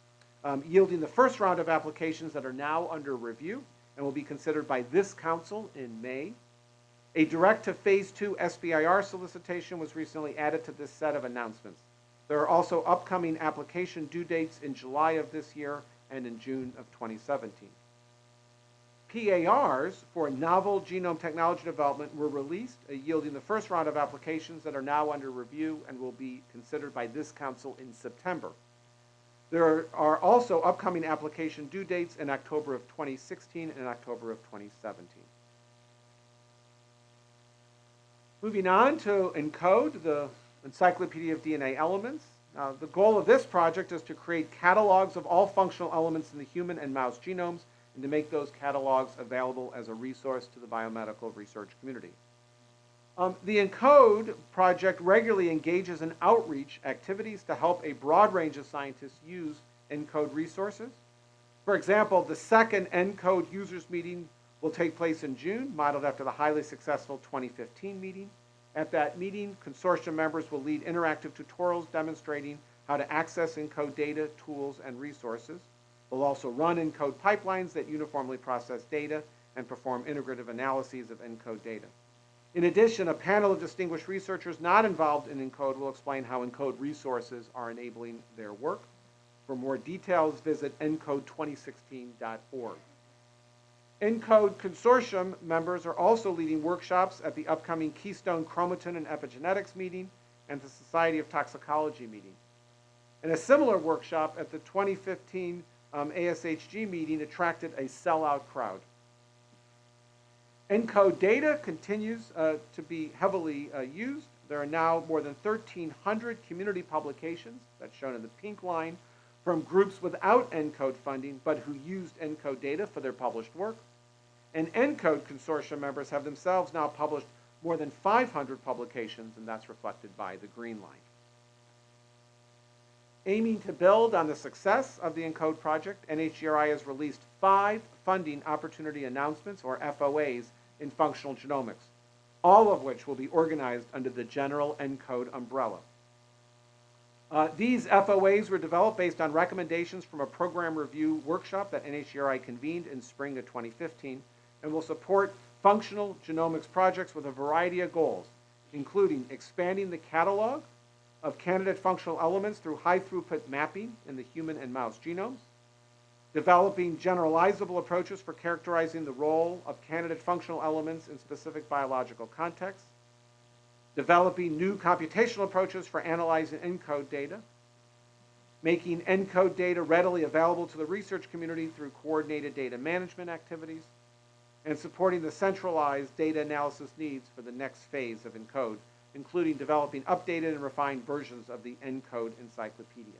um, yielding the first round of applications that are now under review and will be considered by this council in May. A direct to Phase 2 SBIR solicitation was recently added to this set of announcements. There are also upcoming application due dates in July of this year and in June of 2017. PARs for novel genome technology development were released, uh, yielding the first round of applications that are now under review and will be considered by this council in September. There are also upcoming application due dates in October of 2016 and October of 2017. Moving on to ENCODE, the Encyclopedia of DNA Elements. Uh, the goal of this project is to create catalogs of all functional elements in the human and mouse genomes and to make those catalogs available as a resource to the biomedical research community. Um, the ENCODE project regularly engages in outreach activities to help a broad range of scientists use ENCODE resources. For example, the second ENCODE users meeting will take place in June, modeled after the highly successful 2015 meeting. At that meeting, consortium members will lead interactive tutorials demonstrating how to access ENCODE data, tools, and resources. They'll also run ENCODE pipelines that uniformly process data and perform integrative analyses of ENCODE data. In addition, a panel of distinguished researchers not involved in ENCODE will explain how ENCODE resources are enabling their work. For more details, visit encode2016.org. ENCODE consortium members are also leading workshops at the upcoming Keystone Chromatin and Epigenetics meeting and the Society of Toxicology meeting. And a similar workshop at the 2015 um, ASHG meeting attracted a sellout crowd. ENCODE data continues uh, to be heavily uh, used. There are now more than 1,300 community publications, that's shown in the pink line, from groups without ENCODE funding, but who used ENCODE data for their published work. And ENCODE consortium members have themselves now published more than 500 publications, and that's reflected by the green line. Aiming to build on the success of the ENCODE project, NHGRI has released five funding opportunity announcements, or FOAs, in functional genomics, all of which will be organized under the general ENCODE umbrella. Uh, these FOAs were developed based on recommendations from a program review workshop that NHGRI convened in spring of 2015 and will support functional genomics projects with a variety of goals, including expanding the catalog of candidate functional elements through high throughput mapping in the human and mouse genomes, developing generalizable approaches for characterizing the role of candidate functional elements in specific biological contexts, developing new computational approaches for analyzing ENCODE data, making ENCODE data readily available to the research community through coordinated data management activities, and supporting the centralized data analysis needs for the next phase of ENCODE, including developing updated and refined versions of the ENCODE encyclopedia.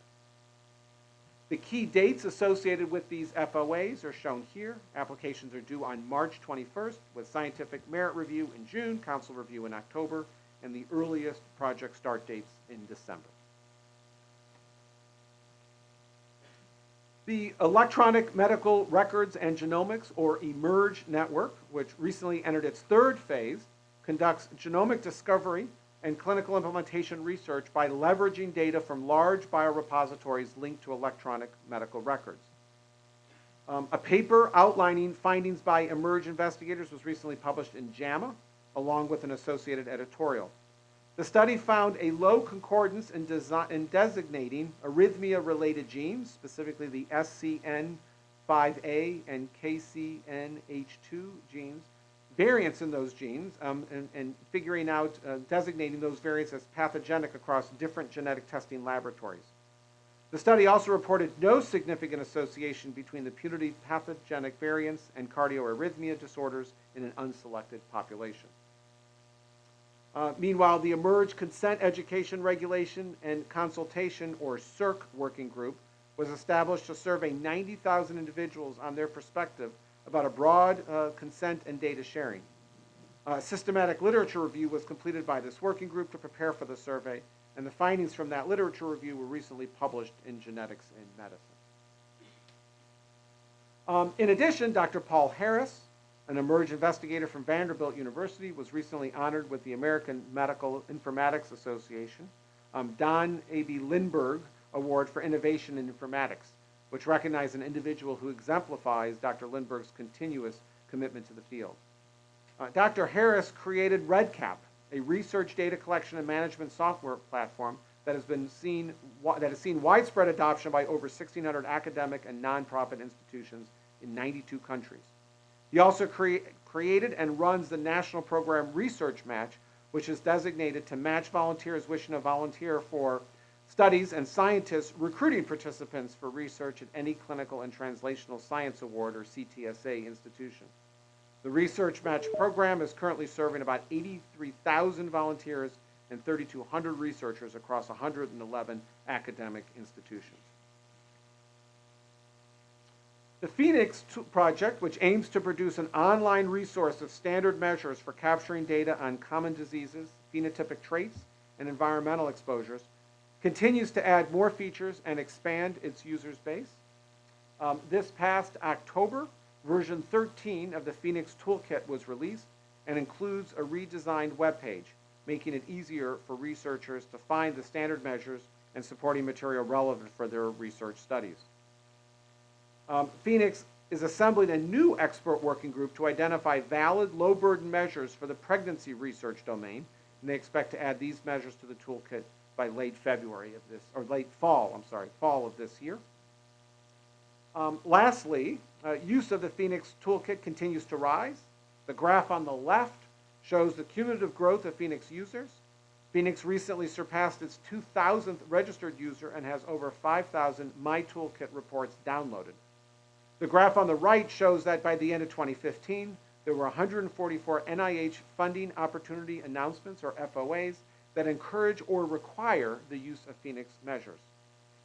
The key dates associated with these FOAs are shown here. Applications are due on March 21st with scientific merit review in June, council review in October, and the earliest project start dates in December. The Electronic Medical Records and Genomics, or eMERGE network, which recently entered its third phase, conducts genomic discovery and clinical implementation research by leveraging data from large biorepositories linked to electronic medical records. Um, a paper outlining findings by eMERGE investigators was recently published in JAMA, along with an associated editorial. The study found a low concordance in, in designating arrhythmia-related genes, specifically the SCN5A and KCNH2 genes, variants in those genes, um, and, and, figuring out, uh, designating those variants as pathogenic across different genetic testing laboratories. The study also reported no significant association between the putative pathogenic variants and cardioarrhythmia disorders in an unselected population. Uh, meanwhile, the eMERGE Consent Education Regulation and Consultation, or CERC working group, was established to survey 90,000 individuals on their perspective about a broad uh, consent and data sharing. A systematic literature review was completed by this working group to prepare for the survey, and the findings from that literature review were recently published in Genetics in Medicine. Um, in addition, Dr. Paul Harris, an eMERGE investigator from Vanderbilt University, was recently honored with the American Medical Informatics Association, um, Don A.B. Lindberg Award for Innovation in Informatics. Which recognize an individual who exemplifies Dr. Lindberg's continuous commitment to the field. Uh, Dr. Harris created REDCap, a research data collection and management software platform that has been seen that has seen widespread adoption by over 1,600 academic and nonprofit institutions in 92 countries. He also crea- created and runs the national program Research Match, which is designated to match volunteers wishing to volunteer for studies and scientists recruiting participants for research at any clinical and translational science award or CTSA institution. The Research Match program is currently serving about 83,000 volunteers and 3,200 researchers across 111 academic institutions. The PhenX project, which aims to produce an online resource of standard measures for capturing data on common diseases, phenotypic traits, and environmental exposures, continues to add more features and expand its users base. Um, this past October, version 13 of the PhenX Toolkit was released and includes a redesigned web page, making it easier for researchers to find the standard measures and supporting material relevant for their research studies. Um, PhenX is assembling a new expert working group to identify valid low burden measures for the pregnancy research domain, and they expect to add these measures to the toolkit by late February of this, or late fall, I'm sorry, fall of this year. Um, lastly, uh, use of the PhenX Toolkit continues to rise. The graph on the left shows the cumulative growth of PhenX users. PhenX recently surpassed its 2,000th registered user and has over 5,000 My Toolkit reports downloaded. The graph on the right shows that by the end of 2015, there were 144 NIH funding opportunity announcements, or FOAs, that encourage or require the use of PhenX measures.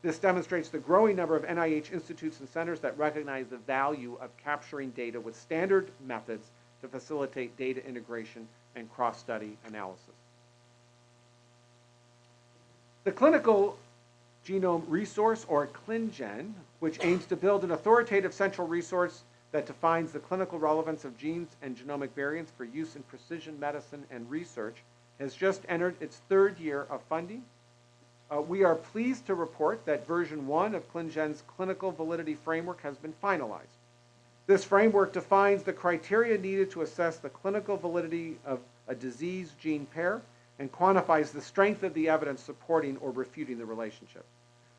This demonstrates the growing number of NIH institutes and centers that recognize the value of capturing data with standard methods to facilitate data integration and cross-study analysis. The Clinical Genome Resource, or ClinGen, which aims to build an authoritative central resource that defines the clinical relevance of genes and genomic variants for use in precision medicine and research, has just entered its third year of funding. Uh, we are pleased to report that version one of ClinGen's clinical validity framework has been finalized. This framework defines the criteria needed to assess the clinical validity of a disease gene pair and quantifies the strength of the evidence supporting or refuting the relationship.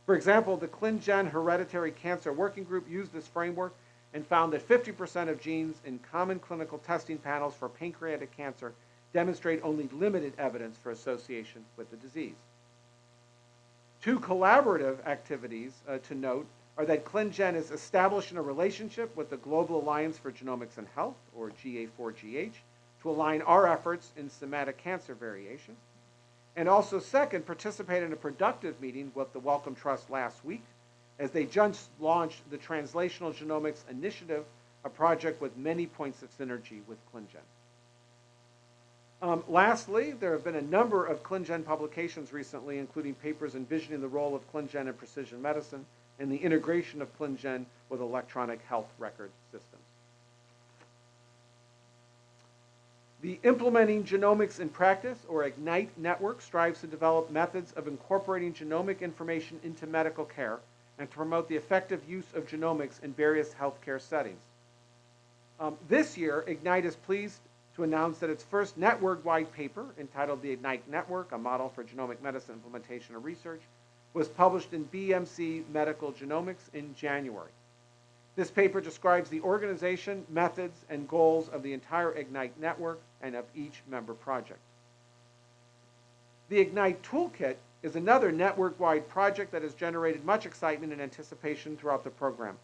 For example, the ClinGen Hereditary Cancer Working Group used this framework and found that 50% of genes in common clinical testing panels for pancreatic cancer demonstrate only limited evidence for association with the disease. Two collaborative activities uh, to note are that ClinGen is establishing a relationship with the Global Alliance for Genomics and Health, or GA4GH, to align our efforts in somatic cancer variation. And also, second, participate in a productive meeting with the Wellcome Trust last week as they just launched the Translational Genomics Initiative, a project with many points of synergy with ClinGen. Um, lastly, there have been a number of ClinGen publications recently, including papers envisioning the role of ClinGen in precision medicine and the integration of ClinGen with electronic health record systems. The Implementing Genomics in Practice, or IGNITE network, strives to develop methods of incorporating genomic information into medical care and to promote the effective use of genomics in various healthcare settings. Um, this year, IGNITE is pleased to announce that its first network-wide paper, entitled The IGNITE Network, a model for genomic medicine implementation and research, was published in BMC Medical Genomics in January. This paper describes the organization, methods, and goals of the entire IGNITE network and of each member project. The IGNITE Toolkit is another network-wide project that has generated much excitement and anticipation throughout the program.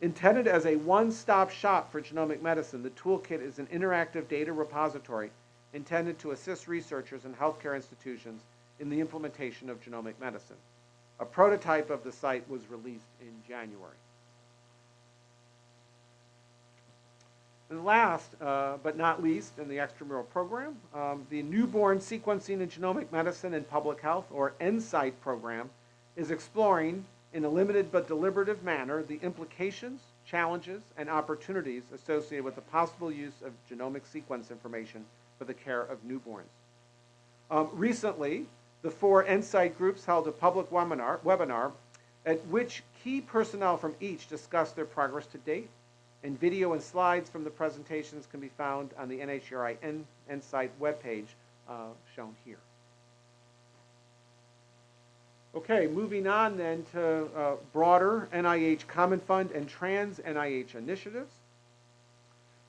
Intended as a one-stop shop for genomic medicine, the toolkit is an interactive data repository intended to assist researchers and healthcare institutions in the implementation of genomic medicine. A prototype of the site was released in January. And last, uh, but not least, in the extramural program, um, the Newborn Sequencing in Genomic Medicine and Public Health, or NSIGHT program, is exploring in a limited but deliberative manner the implications, challenges, and opportunities associated with the possible use of genomic sequence information for the care of newborns. Um, recently, the four NSIGHT groups held a public webinar, webinar at which key personnel from each discussed their progress to date, and video and slides from the presentations can be found on the NHGRI NSIGHT webpage uh, shown here. Okay, moving on then to uh, broader NIH Common Fund and trans NIH initiatives.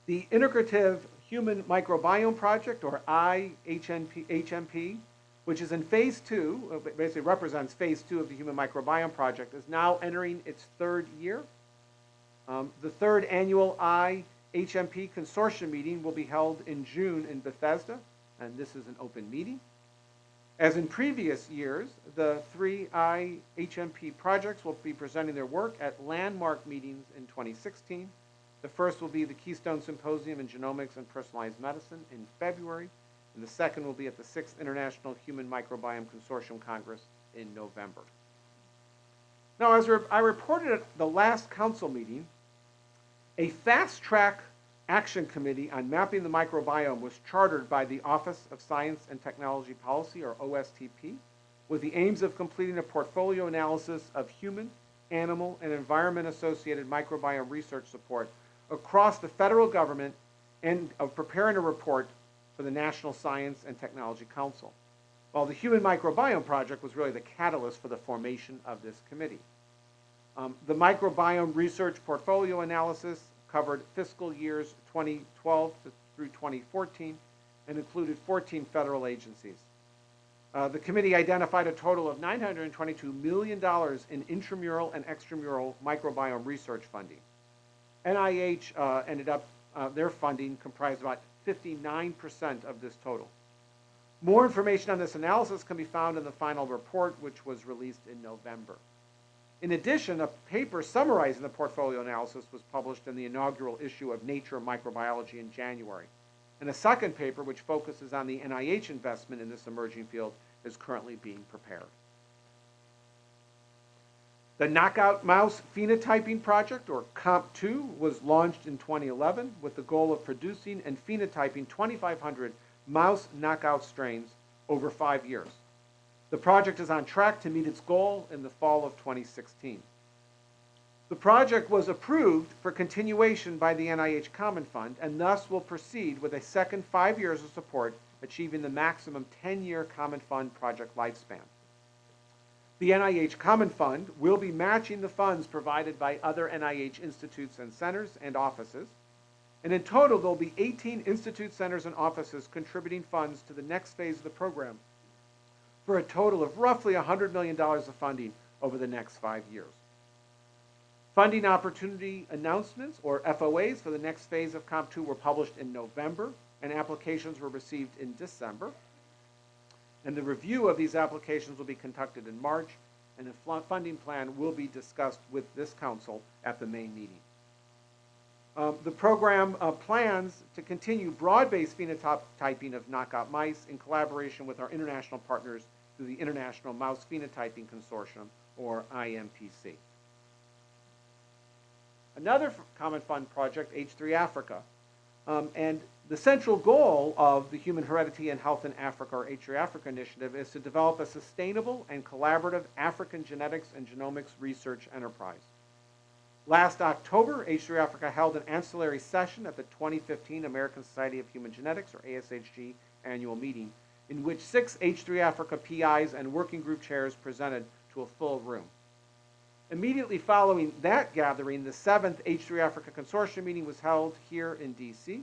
The Integrative Human Microbiome Project, or IHMP, HMP, which is in phase two, uh, basically represents phase two of the Human Microbiome Project, is now entering its third year. Um, the third annual IHMP consortium meeting will be held in June in Bethesda, and this is an open meeting. As in previous years, the three IHMP projects will be presenting their work at landmark meetings in 2016. The first will be the Keystone Symposium in Genomics and Personalized Medicine in February, and the second will be at the Sixth International Human Microbiome Consortium Congress in November. Now, as I reported at the last council meeting, a fast track action committee on mapping the microbiome was chartered by the Office of Science and Technology Policy, or OSTP, with the aims of completing a portfolio analysis of human, animal, and environment associated microbiome research support across the federal government and of preparing a report for the National Science and Technology Council. While the Human Microbiome Project was really the catalyst for the formation of this committee. Um, the microbiome research portfolio analysis covered fiscal years 2012 through 2014 and included 14 federal agencies. Uh, the committee identified a total of $922 million in intramural and extramural microbiome research funding. NIH uh, ended up, uh, their funding comprised about 59% of this total. More information on this analysis can be found in the final report, which was released in November. In addition, a paper summarizing the portfolio analysis was published in the inaugural issue of Nature Microbiology in January. And a second paper, which focuses on the NIH investment in this emerging field, is currently being prepared. The Knockout Mouse Phenotyping Project, or KOMP2, was launched in 2011 with the goal of producing and phenotyping 2,500 mouse knockout strains over five years. The project is on track to meet its goal in the fall of 2016. The project was approved for continuation by the NIH Common Fund and thus will proceed with a second five years of support, achieving the maximum 10-year Common Fund project lifespan. The NIH Common Fund will be matching the funds provided by other NIH institutes and centers and offices. And in total, there'll be 18 institute centers and offices contributing funds to the next phase of the program for a total of roughly $100 million of funding over the next five years. Funding opportunity announcements, or FOAs, for the next phase of KOMP2 were published in November, and applications were received in December. And the review of these applications will be conducted in March, and a funding plan will be discussed with this council at the May meeting. Um, the program uh, plans to continue broad-based phenotyping of knockout mice in collaboration with our international partners through the International Mouse Phenotyping Consortium, or IMPC. Another Common Fund project, H3 Africa, um, and the central goal of the Human Heredity and Health in Africa, or H3 Africa initiative, is to develop a sustainable and collaborative African genetics and genomics research enterprise. Last October, H3 Africa held an ancillary session at the 2015 American Society of Human Genetics, or ASHG, annual meeting, in which six H3 Africa PIs and working group chairs presented to a full room. Immediately following that gathering, the seventh H3 Africa Consortium meeting was held here in DC.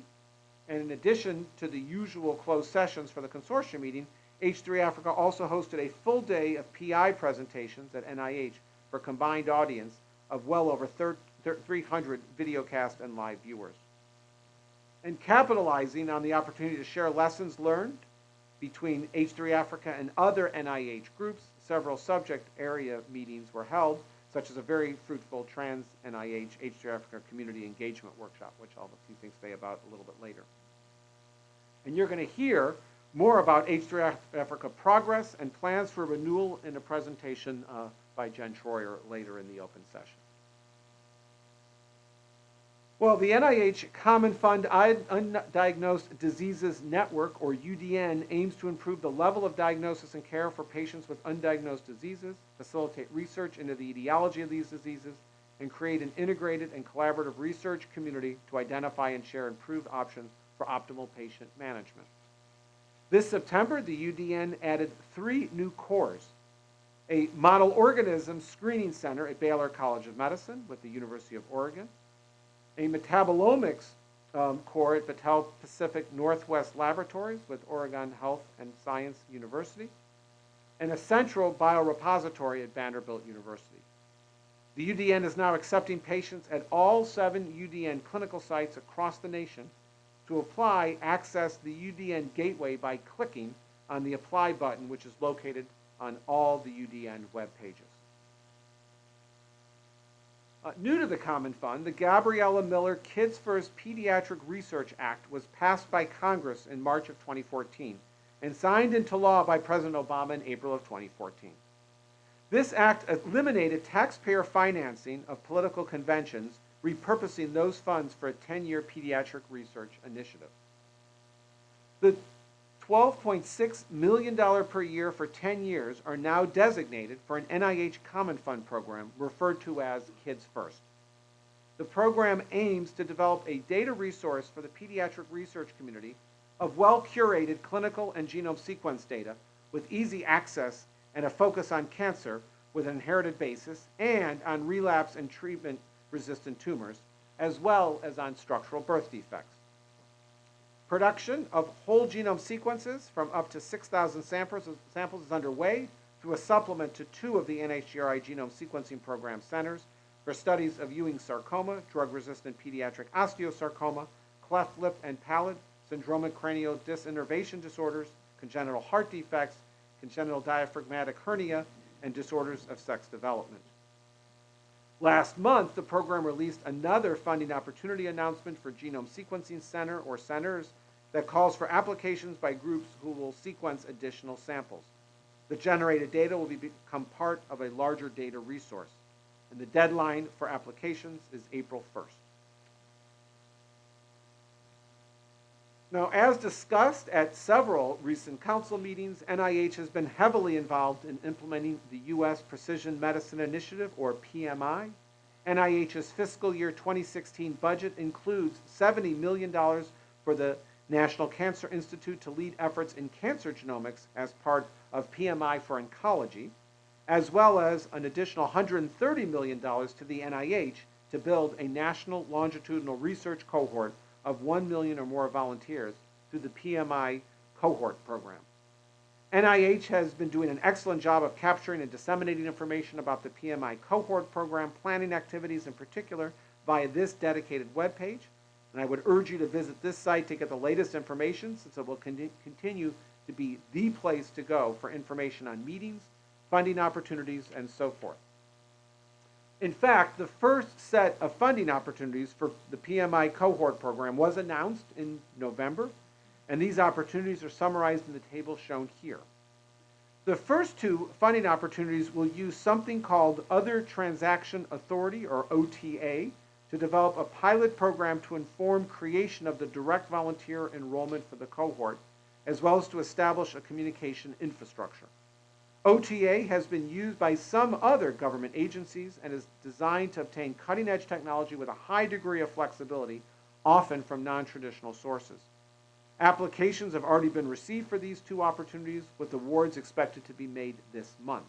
And in addition to the usual closed sessions for the consortium meeting, H3 Africa also hosted a full day of PI presentations at NIH for a combined audience of well over 300 videocast and live viewers. And capitalizing on the opportunity to share lessons learned between H3 Africa and other NIH groups, several subject area meetings were held, such as a very fruitful trans NIH H3 Africa community engagement workshop, which I'll have a few things to say about a little bit later. And you're going to hear more about H3 Africa progress and plans for renewal in a presentation uh, by Jen Troyer later in the open session. Well, the NIH Common Fund Undiagnosed Diseases Network, or UDN, aims to improve the level of diagnosis and care for patients with undiagnosed diseases, facilitate research into the etiology of these diseases, and create an integrated and collaborative research community to identify and share improved options for optimal patient management. This September, the UDN added three new cores a model organism screening center at Baylor College of Medicine with the University of Oregon, a metabolomics um, core at Battelle Pacific Northwest Laboratories with Oregon Health and Science University, and a central biorepository at Vanderbilt University. The UDN is now accepting patients at all seven UDN clinical sites across the nation. To apply, access the UDN gateway by clicking on the Apply button, which is located on all the UDN web pages. Uh, new to the Common Fund, the Gabriella Miller Kids First Pediatric Research Act was passed by Congress in March of 2014 and signed into law by President Obama in April of 2014. This act eliminated taxpayer financing of political conventions, repurposing those funds for a 10-year pediatric research initiative. The $12.6 million per year for 10 years are now designated for an NIH Common Fund program referred to as Kids First. The program aims to develop a data resource for the pediatric research community of well-curated clinical and genome sequence data with easy access and a focus on cancer with an inherited basis and on relapse and treatment resistant tumors, as well as on structural birth defects. Production of whole genome sequences from up to 6,000 samples, samples is underway through a supplement to two of the NHGRI genome sequencing program centers for studies of Ewing sarcoma, drug-resistant pediatric osteosarcoma, cleft lip and palate, syndromic cranial dysinnervation disorders, congenital heart defects, congenital diaphragmatic hernia, and disorders of sex development. Last month, the program released another funding opportunity announcement for Genome Sequencing Center or centers that calls for applications by groups who will sequence additional samples. The generated data will be, become part of a larger data resource, and the deadline for applications is April 1st. Now, as discussed at several recent council meetings, NIH has been heavily involved in implementing the U.S. Precision Medicine Initiative, or PMI. NIH's fiscal year 2016 budget includes $70 million for the National Cancer Institute to lead efforts in cancer genomics as part of PMI for oncology, as well as an additional $130 million to the NIH to build a national longitudinal research cohort of 1 million or more volunteers through the PMI cohort program. NIH has been doing an excellent job of capturing and disseminating information about the PMI cohort program planning activities in particular via this dedicated webpage. And I would urge you to visit this site to get the latest information since it will con continue to be the place to go for information on meetings, funding opportunities, and so forth. In fact, the first set of funding opportunities for the PMI cohort program was announced in November, and these opportunities are summarized in the table shown here. The first two funding opportunities will use something called Other Transaction Authority, or OTA, to develop a pilot program to inform creation of the direct volunteer enrollment for the cohort, as well as to establish a communication infrastructure. OTA has been used by some other government agencies and is designed to obtain cutting-edge technology with a high degree of flexibility, often from non-traditional sources. Applications have already been received for these two opportunities, with awards expected to be made this month.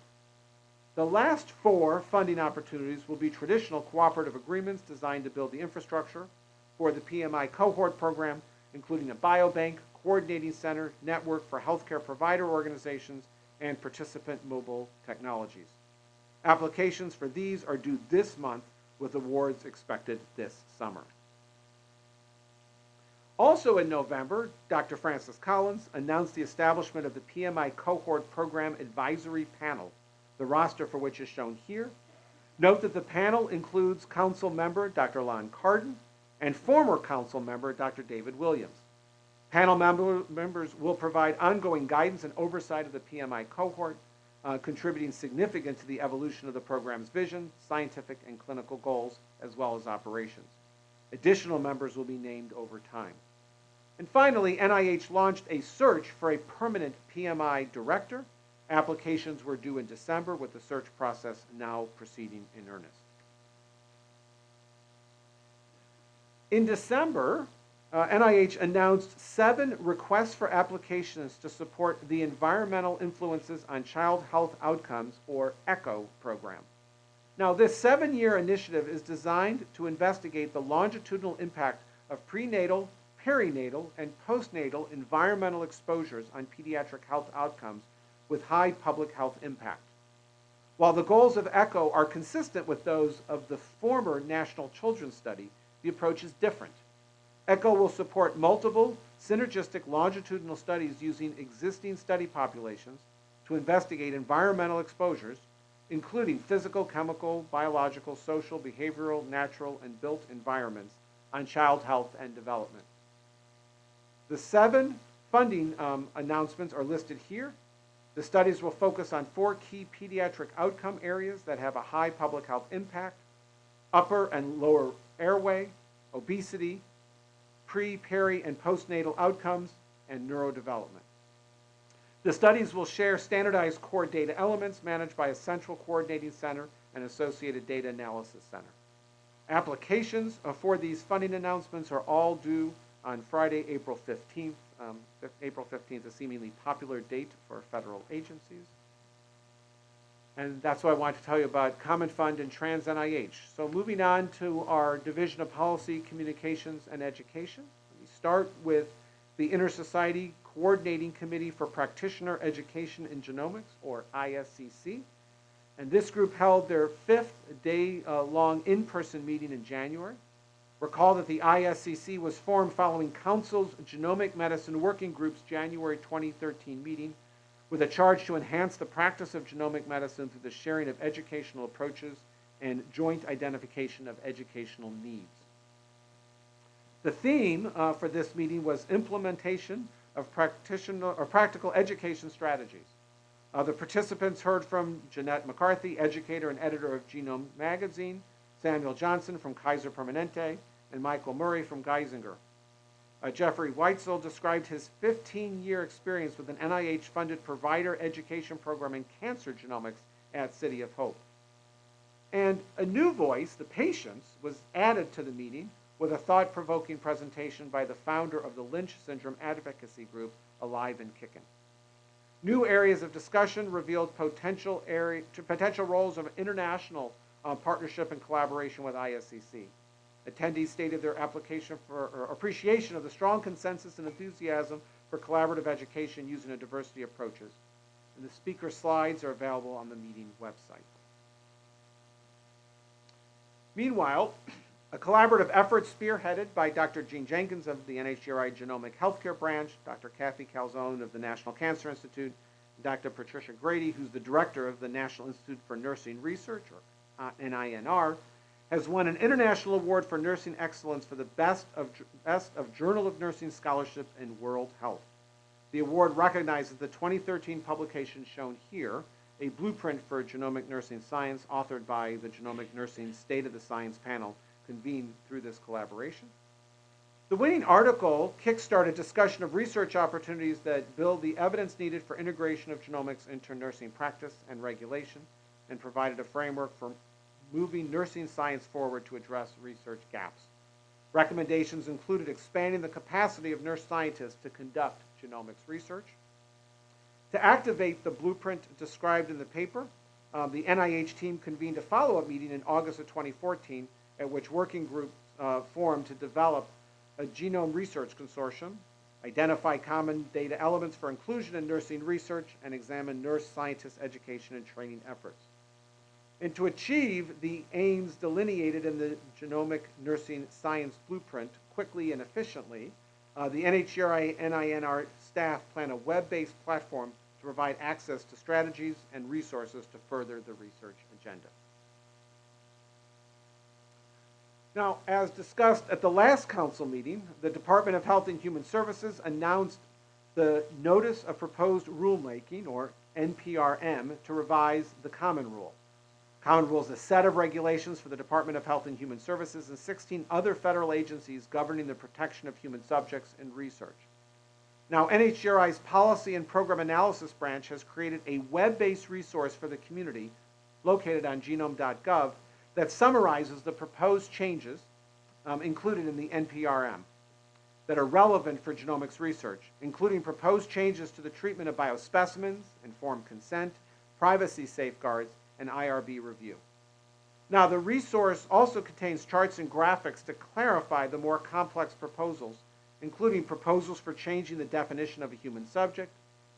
The last four funding opportunities will be traditional cooperative agreements designed to build the infrastructure for the PMI cohort program, including a biobank, coordinating center, network for healthcare provider organizations, and participant mobile technologies. Applications for these are due this month with awards expected this summer. Also in November, Dr. Francis Collins announced the establishment of the PMI Cohort Program Advisory Panel, the roster for which is shown here. Note that the panel includes council member Dr. Lon Cardon and former council member Dr. David Williams. Panel member, members will provide ongoing guidance and oversight of the PMI cohort, uh, contributing significant to the evolution of the program's vision, scientific and clinical goals, as well as operations. Additional members will be named over time. And finally, NIH launched a search for a permanent PMI director. Applications were due in December, with the search process now proceeding in earnest. In December, uh, NIH announced seven requests for applications to support the Environmental Influences on Child Health Outcomes, or ECHO program. Now, this seven year initiative is designed to investigate the longitudinal impact of prenatal, perinatal, and postnatal environmental exposures on pediatric health outcomes with high public health impact. While the goals of ECHO are consistent with those of the former National Children's Study, the approach is different. ECHO will support multiple synergistic longitudinal studies using existing study populations to investigate environmental exposures, including physical, chemical, biological, social, behavioral, natural, and built environments on child health and development. The seven funding um, announcements are listed here. The studies will focus on four key pediatric outcome areas that have a high public health impact, upper and lower airway, obesity, pre, peri, and postnatal outcomes, and neurodevelopment. The studies will share standardized core data elements managed by a central coordinating center and associated data analysis center. Applications for these funding announcements are all due on Friday, April 15th. Um, April 15th, a seemingly popular date for federal agencies. And that's what I wanted to tell you about Common Fund and Trans NIH. So moving on to our Division of Policy, Communications, and Education. We start with the Intersociety Coordinating Committee for Practitioner Education in Genomics, or ISCC. And this group held their fifth day-long in-person meeting in January. Recall that the ISCC was formed following Council's Genomic Medicine Working Group's January 2013 meeting with a charge to enhance the practice of genomic medicine through the sharing of educational approaches and joint identification of educational needs. The theme uh, for this meeting was implementation of practitioner or practical education strategies. Uh, the participants heard from Jeanette McCarthy, educator and editor of Genome Magazine, Samuel Johnson from Kaiser Permanente, and Michael Murray from Geisinger. Uh, Jeffrey Weitzel described his 15-year experience with an NIH-funded provider education program in cancer genomics at City of Hope. And a new voice, the patients, was added to the meeting with a thought-provoking presentation by the founder of the Lynch Syndrome Advocacy Group, Alive and Kickin'. New areas of discussion revealed potential, area, potential roles of international uh, partnership and collaboration with ISCC. Attendees stated their application for appreciation of the strong consensus and enthusiasm for collaborative education using a diversity of approaches. And the speaker slides are available on the meeting website. Meanwhile, a collaborative effort spearheaded by Dr. Jean Jenkins of the NHGRI Genomic Healthcare Branch, Dr. Kathy Calzone of the National Cancer Institute, Dr. Patricia Grady, who's the director of the National Institute for Nursing Research, or NINR, has won an international award for nursing excellence for the best of, best of Journal of Nursing Scholarship in World Health. The award recognizes the 2013 publication shown here, a blueprint for genomic nursing science authored by the Genomic Nursing State of the Science panel convened through this collaboration. The winning article kickstarted discussion of research opportunities that build the evidence needed for integration of genomics into nursing practice and regulation and provided a framework for moving nursing science forward to address research gaps. Recommendations included expanding the capacity of nurse scientists to conduct genomics research. To activate the blueprint described in the paper, um, the NIH team convened a follow-up meeting in August of 2014 at which working groups uh, formed to develop a genome research consortium, identify common data elements for inclusion in nursing research, and examine nurse scientist education and training efforts. And to achieve the aims delineated in the Genomic Nursing Science Blueprint quickly and efficiently, uh, the NHGRI NINR staff plan a web-based platform to provide access to strategies and resources to further the research agenda. Now, as discussed at the last council meeting, the Department of Health and Human Services announced the Notice of Proposed Rulemaking, or NPRM, to revise the Common Rule. Common Rule is a set of regulations for the Department of Health and Human Services and 16 other federal agencies governing the protection of human subjects in research. Now, NHGRI's Policy and Program Analysis Branch has created a web-based resource for the community located on genome.gov that summarizes the proposed changes um, included in the NPRM that are relevant for genomics research, including proposed changes to the treatment of biospecimens, informed consent, privacy safeguards, and IRB review. Now, the resource also contains charts and graphics to clarify the more complex proposals, including proposals for changing the definition of a human subject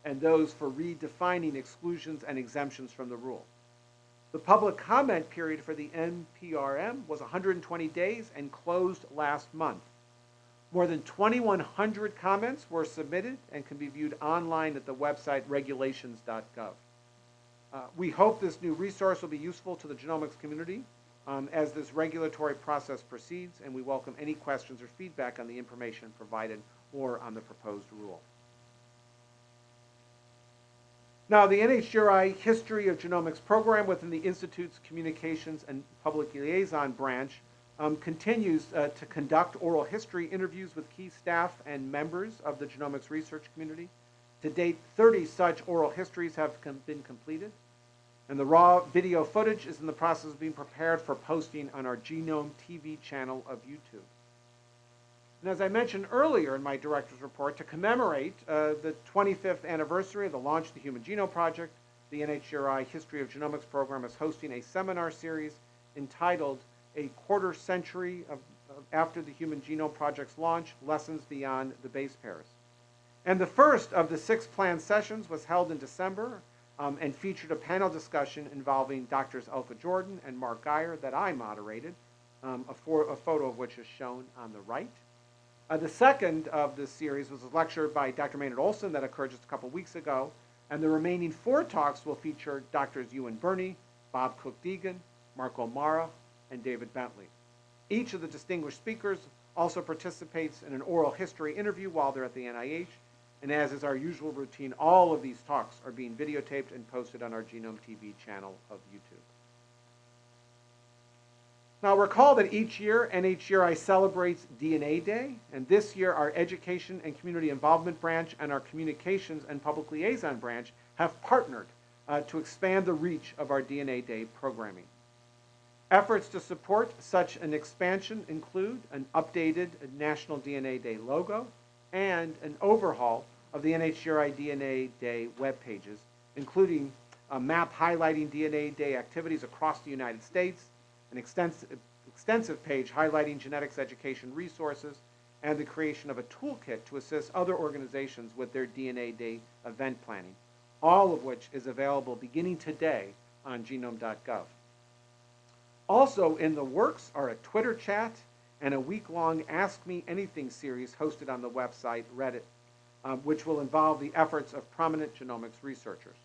and those for redefining exclusions and exemptions from the rule. The public comment period for the NPRM was 120 days and closed last month. More than 2,100 comments were submitted and can be viewed online at the website regulations.gov. Uh, we hope this new resource will be useful to the genomics community um, as this regulatory process proceeds, and we welcome any questions or feedback on the information provided or on the proposed rule. Now, the NHGRI History of Genomics program within the Institute's Communications and Public Liaison branch um, continues uh, to conduct oral history interviews with key staff and members of the genomics research community. To date, 30 such oral histories have com been completed, and the raw video footage is in the process of being prepared for posting on our Genome TV channel of YouTube. And as I mentioned earlier in my director's report, to commemorate uh, the 25th anniversary of the launch of the Human Genome Project, the NHGRI History of Genomics program is hosting a seminar series entitled A Quarter Century of, of After the Human Genome Project's Launch, Lessons Beyond the Base Pairs. And the first of the six planned sessions was held in December um, and featured a panel discussion involving Doctors Elke Jordan and Mark Guyer that I moderated, um, a, for, a photo of which is shown on the right. Uh, the second of this series was a lecture by Dr. Maynard Olson that occurred just a couple weeks ago, and the remaining four talks will feature Drs. Ewan Birney, Bob Cook-Deegan, Mark O'Mara, and David Bentley. Each of the distinguished speakers also participates in an oral history interview while they're at the NIH, and as is our usual routine, all of these talks are being videotaped and posted on our Genome TV channel of YouTube. Now recall that each year NHGRI celebrates DNA Day, and this year our Education and Community Involvement Branch and our Communications and Public Liaison Branch have partnered uh, to expand the reach of our DNA Day programming. Efforts to support such an expansion include an updated National DNA Day logo and an overhaul of the NHGRI DNA Day web pages, including a map highlighting DNA Day activities across the United States, an extensive, extensive page highlighting genetics education resources, and the creation of a toolkit to assist other organizations with their DNA Day event planning, all of which is available beginning today on genome.gov. Also in the works are a Twitter chat and a week-long Ask Me Anything series hosted on the website Reddit, um, which will involve the efforts of prominent genomics researchers.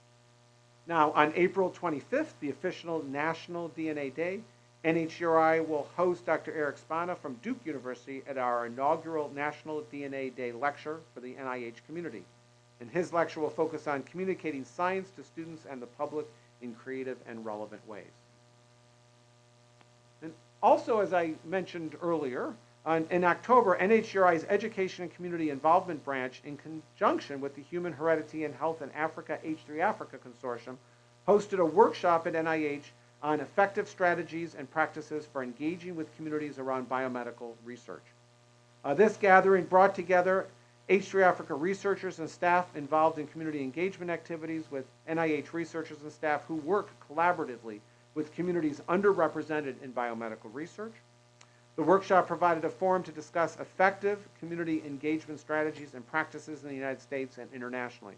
Now, on April 25th, the official National DNA Day, NHGRI will host Dr. Eric Spana from Duke University at our inaugural National DNA Day lecture for the NIH community. And his lecture will focus on communicating science to students and the public in creative and relevant ways. And also, as I mentioned earlier, in October, NHGRI's Education and Community Involvement Branch, in conjunction with the Human Heredity and Health in Africa H3 Africa Consortium, hosted a workshop at NIH on effective strategies and practices for engaging with communities around biomedical research. Uh, this gathering brought together H3 Africa researchers and staff involved in community engagement activities with NIH researchers and staff who work collaboratively with communities underrepresented in biomedical research. The workshop provided a forum to discuss effective community engagement strategies and practices in the United States and internationally.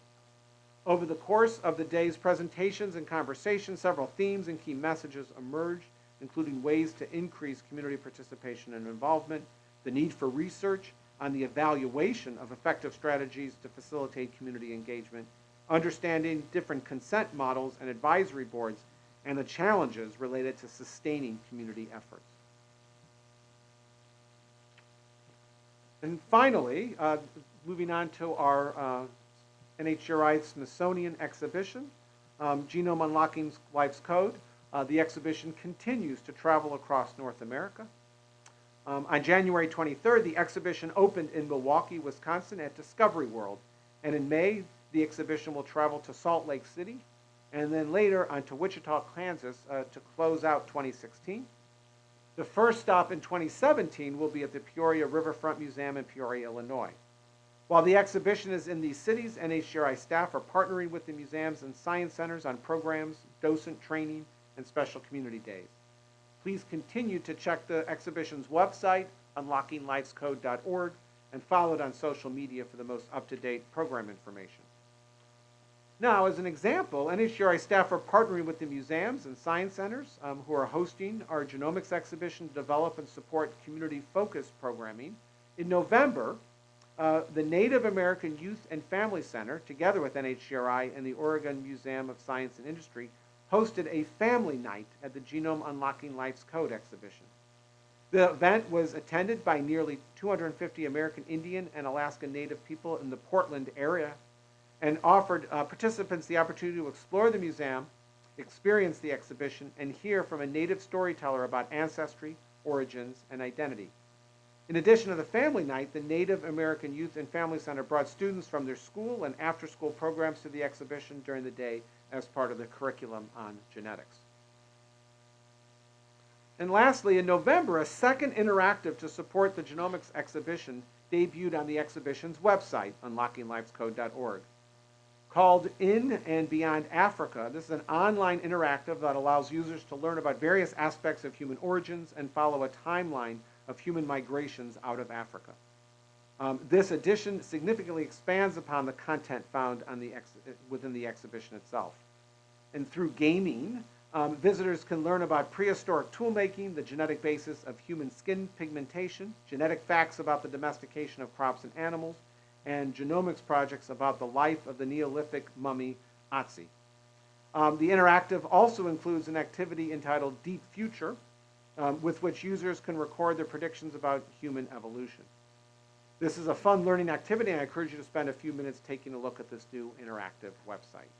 Over the course of the day's presentations and conversations, several themes and key messages emerged, including ways to increase community participation and involvement, the need for research on the evaluation of effective strategies to facilitate community engagement, understanding different consent models and advisory boards, and the challenges related to sustaining community efforts. And finally, uh, moving on to our uh, NHGRI Smithsonian exhibition, um, Genome Unlocking Life's Code. Uh, the exhibition continues to travel across North America. Um, on January 23rd, the exhibition opened in Milwaukee, Wisconsin at Discovery World. And in May, the exhibition will travel to Salt Lake City and then later on to Wichita, Kansas uh, to close out 2016. The first stop in 2017 will be at the Peoria Riverfront Museum in Peoria, Illinois. While the exhibition is in these cities, NHGRI staff are partnering with the museums and science centers on programs, docent training, and special community days. Please continue to check the exhibition's website, unlockinglifescode.org, and follow it on social media for the most up-to-date program information. Now, as an example, NHGRI staff are partnering with the museums and science centers um, who are hosting our genomics exhibition to develop and support community-focused programming. In November, uh, the Native American Youth and Family Center, together with NHGRI and the Oregon Museum of Science and Industry, hosted a family night at the Genome Unlocking Life's Code exhibition. The event was attended by nearly 250 American Indian and Alaska Native people in the Portland area and offered uh, participants the opportunity to explore the museum, experience the exhibition, and hear from a native storyteller about ancestry, origins, and identity. In addition to the family night, the Native American Youth and Family Center brought students from their school and after-school programs to the exhibition during the day as part of the curriculum on genetics. And lastly, in November, a second interactive to support the genomics exhibition debuted on the exhibition's website, unlockinglifescode.org called In and Beyond Africa. This is an online interactive that allows users to learn about various aspects of human origins and follow a timeline of human migrations out of Africa. Um, this edition significantly expands upon the content found the within the exhibition itself. And through gaming, um, visitors can learn about prehistoric toolmaking, the genetic basis of human skin pigmentation, genetic facts about the domestication of crops and animals, and genomics projects about the life of the Neolithic mummy Otzi. Um, the interactive also includes an activity entitled Deep Future, um, with which users can record their predictions about human evolution. This is a fun learning activity, and I encourage you to spend a few minutes taking a look at this new interactive website.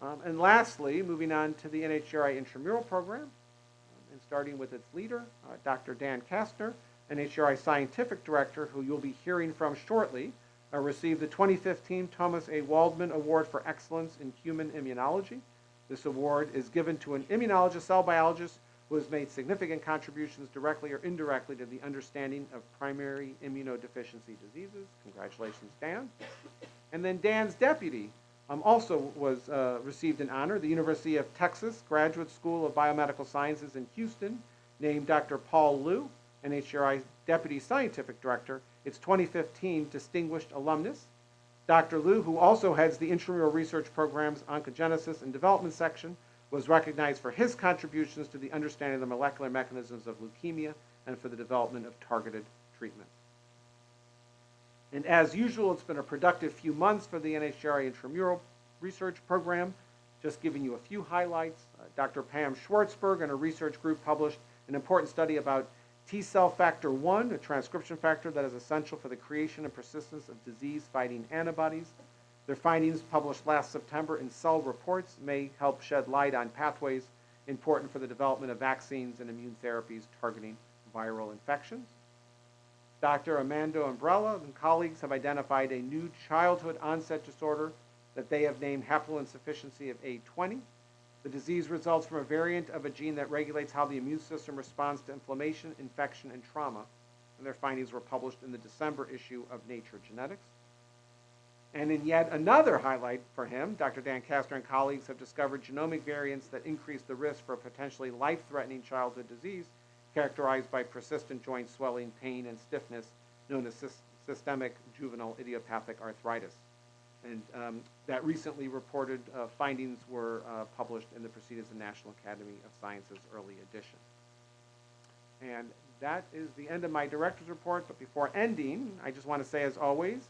Um, and lastly, moving on to the NHGRI intramural program, um, and starting with its leader, uh, Dr. Dan Kastner, NHGRI Scientific Director, who you'll be hearing from shortly, uh, received the 2015 Thomas A. Waldmann Award for Excellence in Human Immunology. This award is given to an immunologist, cell biologist, who has made significant contributions directly or indirectly to the understanding of primary immunodeficiency diseases. Congratulations, Dan. And then Dan's deputy um, also was uh, received an honor. The University of Texas Graduate School of Biomedical Sciences in Houston named Dr. Paul Liu NHGRI Deputy Scientific Director, its 2015 Distinguished Alumnus. Dr. Liu, who also heads the intramural research program's Oncogenesis and Development section, was recognized for his contributions to the understanding of the molecular mechanisms of leukemia and for the development of targeted treatment. And as usual, it's been a productive few months for the NHGRI intramural research program. Just giving you a few highlights. Uh, Dr. Pam Schwartzberg and her research group published an important study about T cell factor 1, a transcription factor that is essential for the creation and persistence of disease-fighting antibodies. Their findings, published last September in Cell Reports, may help shed light on pathways important for the development of vaccines and immune therapies targeting viral infections. Dr. Amanda Umbrella and colleagues have identified a new childhood onset disorder that they have named haploinsufficiency of A20. The disease results from a variant of a gene that regulates how the immune system responds to inflammation, infection, and trauma. And their findings were published in the December issue of Nature Genetics. And in yet another highlight for him, Dr. Dan Kastner and colleagues have discovered genomic variants that increase the risk for a potentially life-threatening childhood disease characterized by persistent joint swelling, pain, and stiffness known as systemic juvenile idiopathic arthritis. And um, that recently reported uh, findings were uh, published in the Proceedings of the National Academy of Sciences Early Edition. And that is the end of my director's report. But before ending, I just want to say, as always,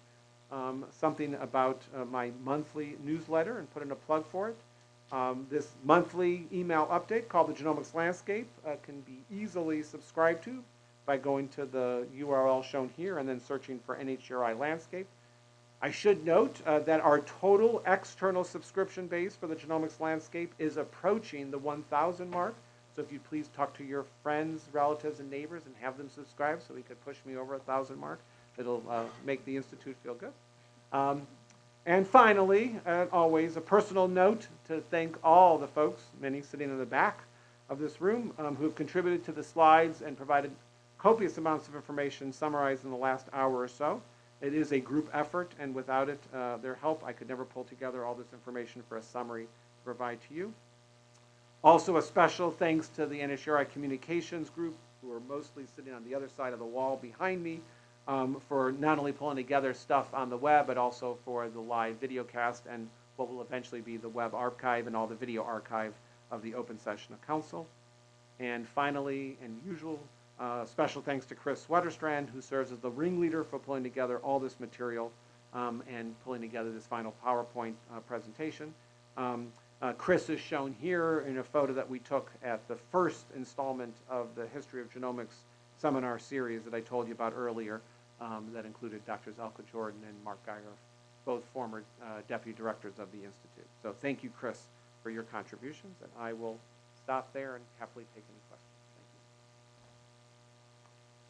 um, something about uh, my monthly newsletter and put in a plug for it. Um, this monthly email update called the Genomics Landscape uh, can be easily subscribed to by going to the URL shown here and then searching for NHGRI Landscape. I should note uh, that our total external subscription base for the genomics landscape is approaching the 1,000 mark. So if you'd please talk to your friends, relatives, and neighbors and have them subscribe so we could push me over a 1,000 mark. It'll uh, make the Institute feel good. Um, and finally, uh, always, a personal note to thank all the folks, many sitting in the back of this room, um, who have contributed to the slides and provided copious amounts of information summarized in the last hour or so. It is a group effort, and without it, uh, their help, I could never pull together all this information for a summary to provide to you. Also, a special thanks to the NHRI Communications Group, who are mostly sitting on the other side of the wall behind me, um, for not only pulling together stuff on the web, but also for the live video cast and what will eventually be the web archive and all the video archive of the open session of council. And finally, and usual, uh, special thanks to Kris Wetterstrand, who serves as the ringleader for pulling together all this material um, and pulling together this final PowerPoint uh, presentation. Um, uh, Kris is shown here in a photo that we took at the first installment of the History of Genomics seminar series that I told you about earlier um, that included Drs. Elke Jordan and Mark Guyer, both former uh, deputy directors of the Institute. So thank you, Kris, for your contributions, and I will stop there and happily take any questions.